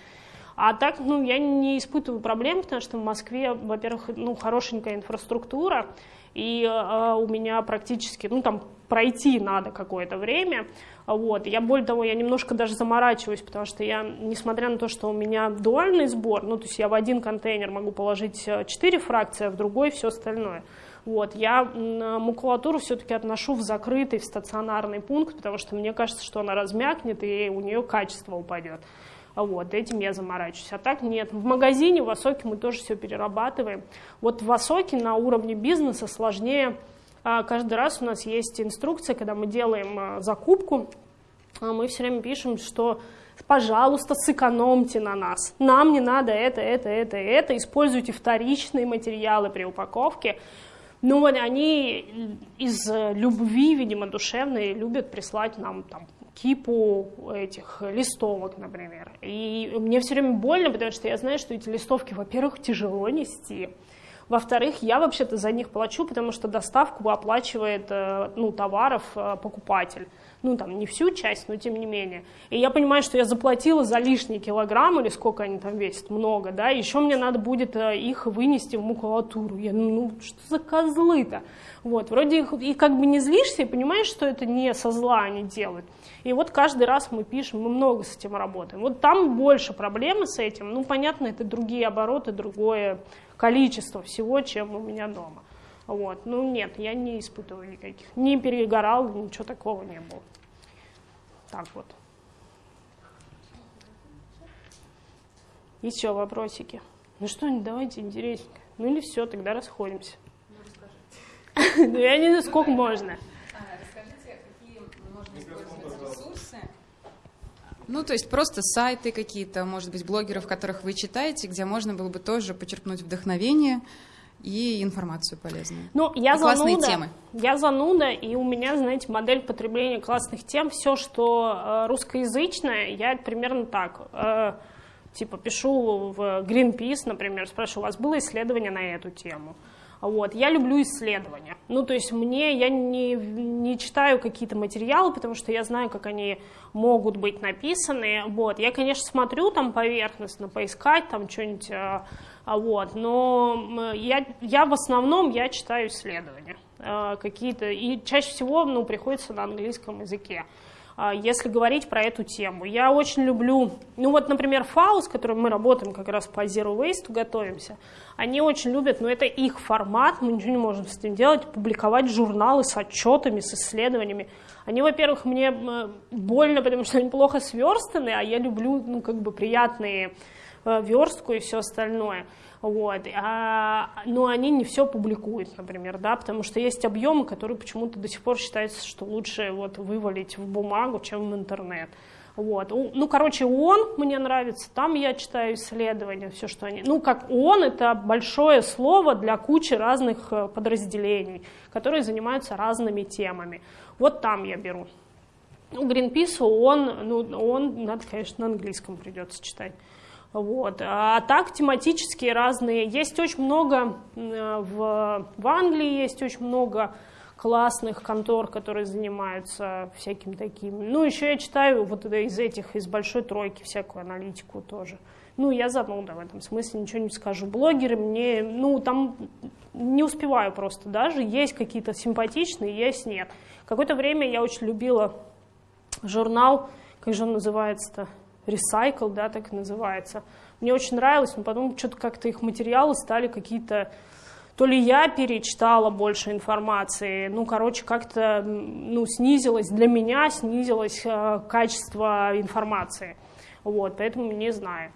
А так, ну, я не испытываю проблем, потому что в Москве, во-первых, ну, хорошенькая инфраструктура, и э, у меня практически, ну, там, пройти надо какое-то время, вот. Я, более того, я немножко даже заморачиваюсь, потому что я, несмотря на то, что у меня дуальный сбор, ну, то есть я в один контейнер могу положить 4 э, фракции, а в другой все остальное. Вот, я макулатуру все-таки отношу в закрытый, в стационарный пункт, потому что мне кажется, что она размякнет и у нее качество упадет. Вот, этим я заморачиваюсь. А так нет. В магазине в Осоке мы тоже все перерабатываем. Вот в Осоке на уровне бизнеса сложнее. А, каждый раз у нас есть инструкция, когда мы делаем а, закупку, а мы все время пишем, что пожалуйста, сэкономьте на нас. Нам не надо это, это, это, это. Используйте вторичные материалы при упаковке. Ну вот они из любви, видимо, душевной любят прислать нам там кипу этих листовок, например. И мне все время больно, потому что я знаю, что эти листовки, во-первых, тяжело нести, во-вторых, я вообще-то за них плачу, потому что доставку оплачивает э, ну, товаров э, покупатель. Ну, там, не всю часть, но тем не менее. И я понимаю, что я заплатила за лишние килограммы, или сколько они там весят, много, да, еще мне надо будет э, их вынести в макулатуру. Я, ну, что за козлы-то? Вот, вроде их, и как бы не злишься, и понимаешь, что это не со зла они делают. И вот каждый раз мы пишем, мы много с этим работаем. Вот там больше проблемы с этим. Ну, понятно, это другие обороты, другое количество всего, чем у меня дома. Вот. Ну, нет, я не испытываю никаких. Не перегорал, ничего такого не было. Так вот. Еще вопросики? Ну что, давайте интересненько. Ну или все, тогда расходимся. Ну, я не знаю, сколько можно. Ну, то есть просто сайты какие-то, может быть, блогеров, которых вы читаете, где можно было бы тоже почерпнуть вдохновение и информацию полезную. Ну, я и зануда, классные темы. Я зануда, и у меня, знаете, модель потребления классных тем, все, что э, русскоязычное, я примерно так, э, типа, пишу в Greenpeace, например, спрашиваю, у вас было исследование на эту тему? Вот. Я люблю исследования. Ну, то есть мне, я не, не читаю какие-то материалы, потому что я знаю, как они могут быть написаны. Вот. Я, конечно, смотрю там поверхностно, поискать там что-нибудь, а, а вот. но я, я в основном я читаю исследования а, какие-то, и чаще всего ну, приходится на английском языке. А, если говорить про эту тему. Я очень люблю, ну вот, например, ФАУ, с которым мы работаем как раз по Zero Waste, готовимся, они очень любят, но это их формат, мы ничего не можем с этим делать, публиковать журналы с отчетами, с исследованиями. Они, во-первых, мне больно, потому что они плохо сверстаны, а я люблю, ну, как бы приятные э, верстку и все остальное. Вот. А, но они не все публикуют, например, да, потому что есть объемы, которые почему-то до сих пор считается, что лучше вот вывалить в бумагу, чем в интернет. Вот. Ну, короче, ООН мне нравится, там я читаю исследования, все, что они... Ну, как ООН — это большое слово для кучи разных э, подразделений, которые занимаются разными темами. Вот там я беру. Ну, Greenpeace, ООН, ну, ООН, надо, конечно, на английском придется читать. Вот. А так тематические разные. Есть очень много, в, в Англии есть очень много классных контор, которые занимаются всяким таким. Ну, еще я читаю вот из этих, из большой тройки всякую аналитику тоже. Ну, я зануда в этом смысле, ничего не скажу. Блогеры мне, ну, там не успеваю просто даже. Есть какие-то симпатичные, есть нет. Какое-то время я очень любила журнал, как же он называется-то? Recycle, да, так называется. Мне очень нравилось, но потом что-то как-то их материалы стали какие-то то ли я перечитала больше информации, ну, короче, как-то ну, снизилось, для меня снизилось э, качество информации. Вот, поэтому не знаю.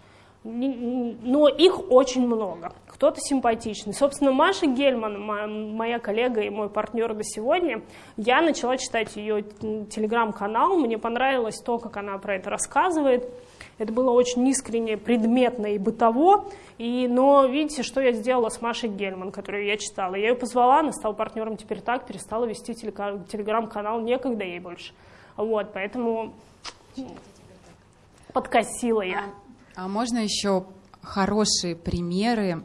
Но их очень много. Кто-то симпатичный. Собственно, Маша Гельман, моя коллега и мой партнер до сегодня, я начала читать ее телеграм-канал, мне понравилось то, как она про это рассказывает. Это было очень искренне, предметно и бытово. И, но видите, что я сделала с Машей Гельман, которую я читала. Я ее позвала, она стала партнером теперь так, перестала вести телеграм-канал, некогда ей больше. Вот, поэтому подкосила я. А, можно еще хорошие примеры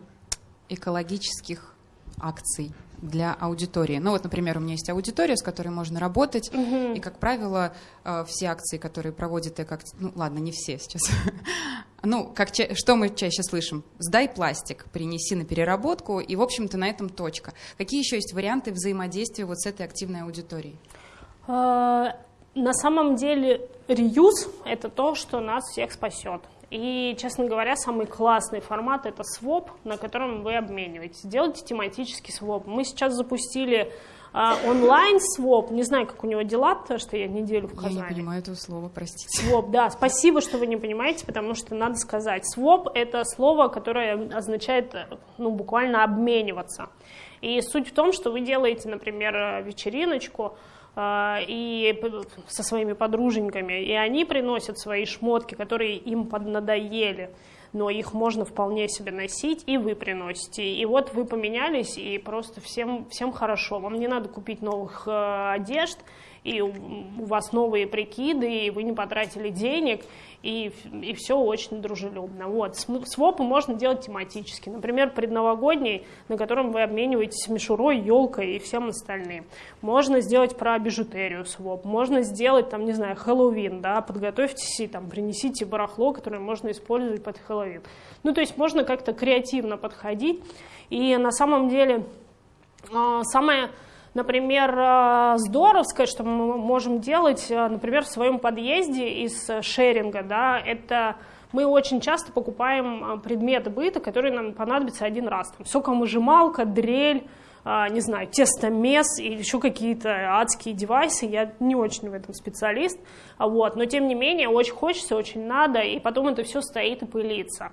экологических акций? для аудитории. Ну вот, например, у меня есть аудитория, с которой можно работать, угу. и, как правило, э, все акции, которые проводит эко... Ну, ладно, не все сейчас. ну, как ча... что мы чаще слышим? Сдай пластик, принеси на переработку, и, в общем-то, на этом точка. Какие еще есть варианты взаимодействия вот с этой активной аудиторией? А, на самом деле, реюз — это то, что нас всех спасет. И, честно говоря, самый классный формат — это своп, на котором вы обмениваетесь. Делайте тематический своп. Мы сейчас запустили а, онлайн своп, не знаю, как у него дела, потому что я неделю в Казани. Я не понимаю этого слова, простите. Своп, да, спасибо, что вы не понимаете, потому что надо сказать. Своп — это слово, которое означает, ну, буквально обмениваться. И суть в том, что вы делаете, например, вечериночку, и со своими подруженьками, и они приносят свои шмотки, которые им поднадоели, но их можно вполне себе носить, и вы приносите. И вот вы поменялись, и просто всем, всем хорошо. Вам не надо купить новых э, одежд, и у вас новые прикиды, и вы не потратили денег, и, и все очень дружелюбно. Вот. Свопы можно делать тематически. Например, предновогодний, на котором вы обмениваетесь мишурой, елкой и всем остальным. Можно сделать про бижутерию своп. Можно сделать, там, не знаю, Хэллоуин, да, подготовьтесь и там принесите барахло, которое можно использовать под Хэллоуин. Ну, то есть можно как-то креативно подходить. И на самом деле а, самое Например, э, здоровское, что мы можем делать, э, например, в своем подъезде из шеринга, да, это мы очень часто покупаем э, предметы быта, которые нам понадобятся один раз. Там, сокомыжималка, дрель, не знаю, тестомес или еще какие-то адские девайсы. Я не очень в этом специалист, вот, но тем не менее очень хочется, очень надо, и потом это все стоит и пылится.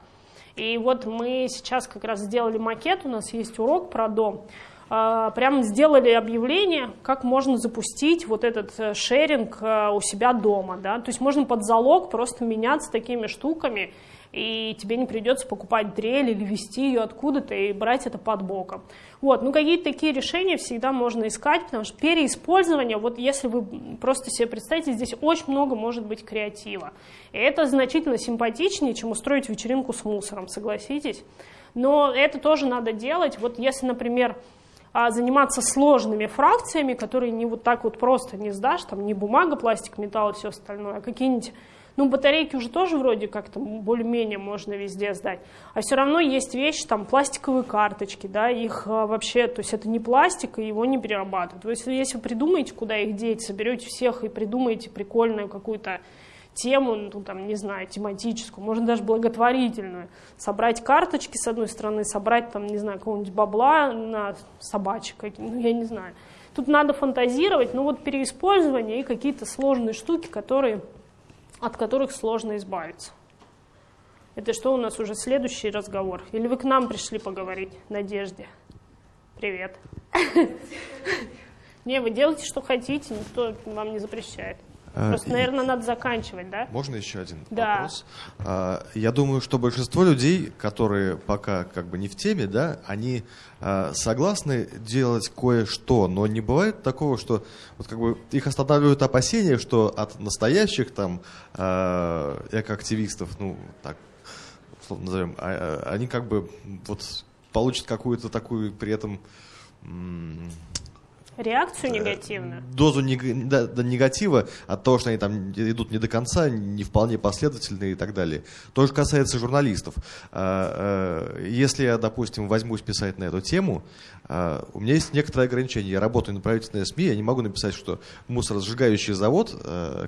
И вот мы сейчас как раз сделали макет, у нас есть урок про дом, а, прям сделали объявление, как можно запустить вот этот э, шеринг э, у себя дома. Да? То есть можно под залог просто меняться такими штуками, и тебе не придется покупать дрель или вести ее откуда-то и брать это под боком. Вот, ну какие-то такие решения всегда можно искать, потому что переиспользование, вот если вы просто себе представите, здесь очень много может быть креатива. И это значительно симпатичнее, чем устроить вечеринку с мусором, согласитесь. Но это тоже надо делать. Вот если, например, а заниматься сложными фракциями, которые не вот так вот просто не сдашь, там не бумага, пластик, металл и все остальное, а какие-нибудь ну, батарейки уже тоже вроде как-то более-менее можно везде сдать. А все равно есть вещи, там, пластиковые карточки, да, их а, вообще, то есть это не пластик, и его не перерабатывают. То есть если вы придумаете, куда их деть, соберете всех и придумаете прикольную какую-то тему, ну, там, не знаю, тематическую, можно даже благотворительную. Собрать карточки с одной стороны, собрать, там, не знаю, какого-нибудь бабла на собачек, ну, я не знаю. Тут надо фантазировать, но вот переиспользование и какие-то сложные штуки, которые, от которых сложно избавиться. Это что у нас уже следующий разговор? Или вы к нам пришли поговорить, Надежде? Привет. Не, вы делайте, что хотите, никто вам не запрещает. Э, Просто, наверное, надо заканчивать, да? Можно еще один да. вопрос? А, я думаю, что большинство людей, которые пока как бы не в теме, да, они а, согласны делать кое-что, но не бывает такого, что вот как бы их останавливают опасения, что от настоящих там а, экоактивистов, ну так, условно назовем, они как бы вот получат какую-то такую при этом Реакцию негативную? Дозу нег... да, да, негатива от того, что они там идут не до конца, не вполне последовательные и так далее. То же касается журналистов. А, а, если я, допустим, возьмусь писать на эту тему, а, у меня есть некоторые ограничения. Я работаю на правительственной СМИ, я не могу написать, что мусоросжигающий завод,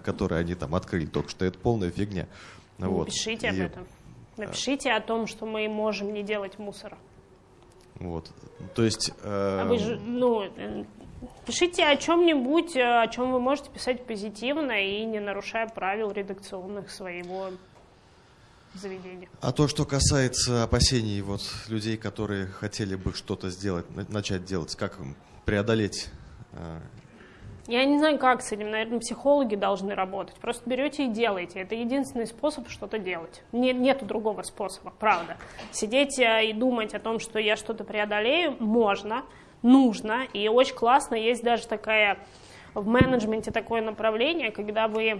который они там открыли только что, это полная фигня. Вот. Напишите и... об этом. Напишите о том, что мы можем не делать мусора. Вот. То есть... Э... А вы же, ну, Пишите о чем-нибудь, э, о чем вы можете писать позитивно и не нарушая правил редакционных своего заведения. А то, что касается опасений вот людей, которые хотели бы что-то сделать, начать делать, как преодолеть? Э, Я не знаю, как с этим. Наверное, психологи должны работать. Просто берете и делаете. Это единственный способ что-то делать. Нет, нету другого способа, правда. Сидеть э, и думать о том, что я что-то преодолею, можно нужно, и очень классно, есть даже такая в менеджменте такое направление, когда вы э,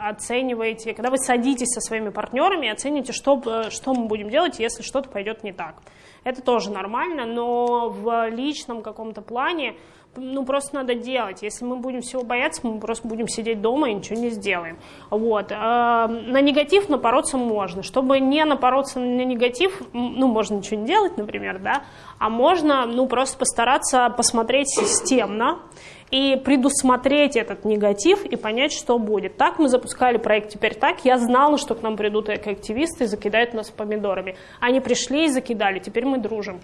оцениваете, когда вы садитесь со своими партнерами и оцените, что, что мы будем делать, если что-то пойдет не так. Это тоже нормально, но в личном каком-то плане ну, просто надо делать. Если мы будем всего бояться, мы просто будем сидеть дома и ничего не сделаем. Вот. А, на негатив напороться можно. Чтобы не напороться на негатив, ну, можно ничего не делать, например, да, а можно, ну, просто постараться посмотреть системно и предусмотреть этот негатив и понять, что будет. Так мы запускали проект «Теперь так». Я знала, что к нам придут экоактивисты и закидают нас помидорами. Они пришли и закидали, теперь мы дружим.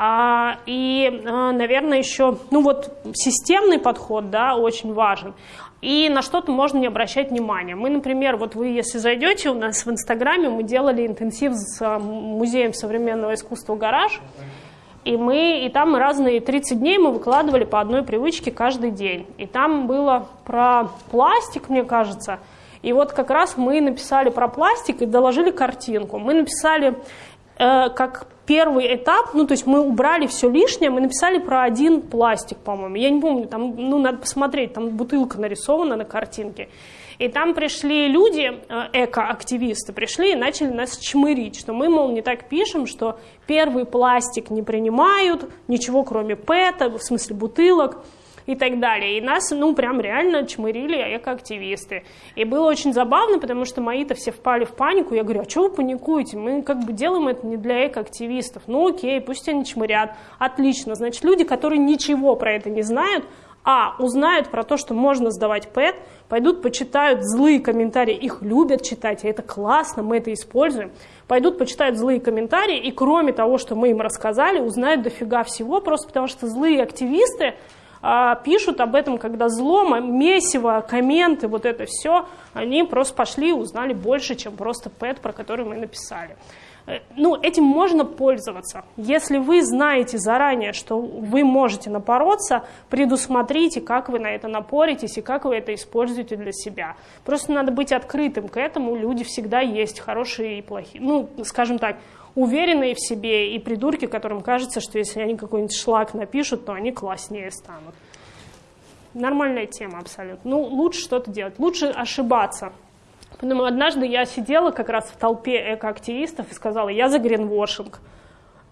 А, и, а, наверное, еще, ну вот, системный подход, да, очень важен. И на что-то можно не обращать внимания. Мы, например, вот вы, если зайдете у нас в Инстаграме, мы делали интенсив с а, Музеем современного искусства «Гараж», и мы, и там разные 30 дней мы выкладывали по одной привычке каждый день. И там было про пластик, мне кажется. И вот как раз мы написали про пластик и доложили картинку. Мы написали э, как первый этап, ну, то есть мы убрали все лишнее, мы написали про один пластик, по-моему. Я не помню, там, ну, надо посмотреть, там бутылка нарисована на картинке. И там пришли люди, э, эко-активисты, пришли и начали нас чмырить, что мы, мол, не так пишем, что первый пластик не принимают, ничего кроме ПЭТа, в смысле бутылок, и так далее. И нас, ну, прям реально чмырили экоактивисты. И было очень забавно, потому что мои-то все впали в панику. Я говорю, а что вы паникуете? Мы как бы делаем это не для экоактивистов. Ну, окей, пусть они чмырят. Отлично. Значит, люди, которые ничего про это не знают, а, узнают про то, что можно сдавать ПЭТ, пойдут почитают злые комментарии, их любят читать, и это классно, мы это используем, пойдут почитают злые комментарии, и кроме того, что мы им рассказали, узнают дофига всего, просто потому что злые активисты, а, пишут об этом, когда злом, месиво, комменты, вот это все, они просто пошли и узнали больше, чем просто пэт, про который мы написали. Э, ну, этим можно пользоваться. Если вы знаете заранее, что вы можете напороться, предусмотрите, как вы на это напоритесь и как вы это используете для себя. Просто надо быть открытым к этому. Люди всегда есть хорошие и плохие. Ну, скажем так, уверенные в себе и придурки, которым кажется, что если они какой-нибудь шлак напишут, то они класснее станут. Нормальная тема абсолютно. Ну, лучше что-то делать, лучше ошибаться. Поэтому однажды я сидела как раз в толпе экоактивистов и сказала, я за гринвошинг.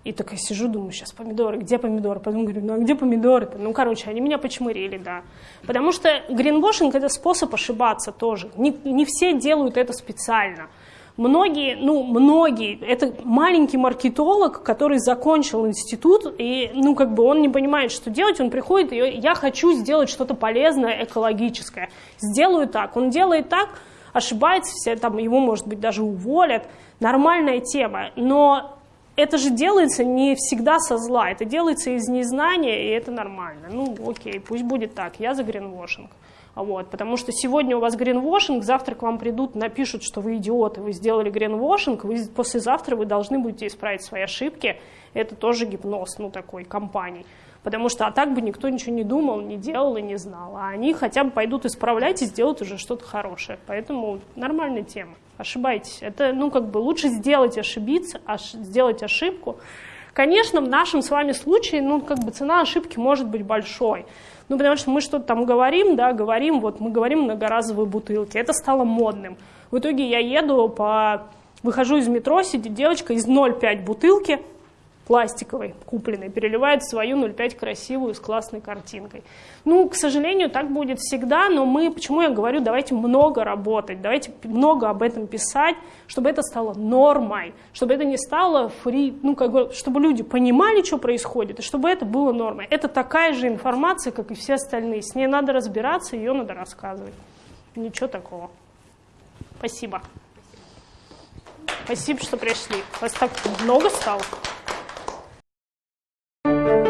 И такая сижу, думаю, сейчас помидоры, где помидоры? Потом говорю, ну а где помидоры-то? Ну, короче, они меня почмырили, да. Потому что гринвошинг – это способ ошибаться тоже. Не, не все делают это специально. Многие, ну, многие, это маленький маркетолог, который закончил институт, и, ну, как бы он не понимает, что делать, он приходит, и я хочу сделать что-то полезное, экологическое. Сделаю так. Он делает так, ошибается, все, там, его, может быть, даже уволят. Нормальная тема. Но это же делается не всегда со зла, это делается из незнания, и это нормально. Ну, окей, пусть будет так, я за гринвошинг. Вот, потому что сегодня у вас гринвошинг, завтра к вам придут, напишут, что вы идиоты, вы сделали гринвошинг, вы, послезавтра вы должны будете исправить свои ошибки. Это тоже гипноз, ну, такой компании. Потому что а так бы никто ничего не думал, не делал и не знал. А они хотя бы пойдут исправлять и сделают уже что-то хорошее. Поэтому нормальная тема. Ошибайтесь. Это, ну, как бы лучше сделать ошибиться, аж, сделать ошибку. Конечно, в нашем с вами случае, ну, как бы цена ошибки может быть большой. Ну, потому что мы что-то там говорим, да, говорим, вот мы говорим многоразовые бутылки. Это стало модным. В итоге я еду по... Выхожу из метро, сидит девочка из 0,5 бутылки, пластиковой, купленной, переливает свою 0,5 красивую с классной картинкой. Ну, к сожалению, так будет всегда, но мы, почему я говорю, давайте много работать, давайте много об этом писать, чтобы это стало нормой, чтобы это не стало фри, ну, как бы, чтобы люди понимали, что происходит, и чтобы это было нормой. Это такая же информация, как и все остальные. С ней надо разбираться, ее надо рассказывать. Ничего такого. Спасибо. Спасибо, что пришли. Вас так много стало. Thank you.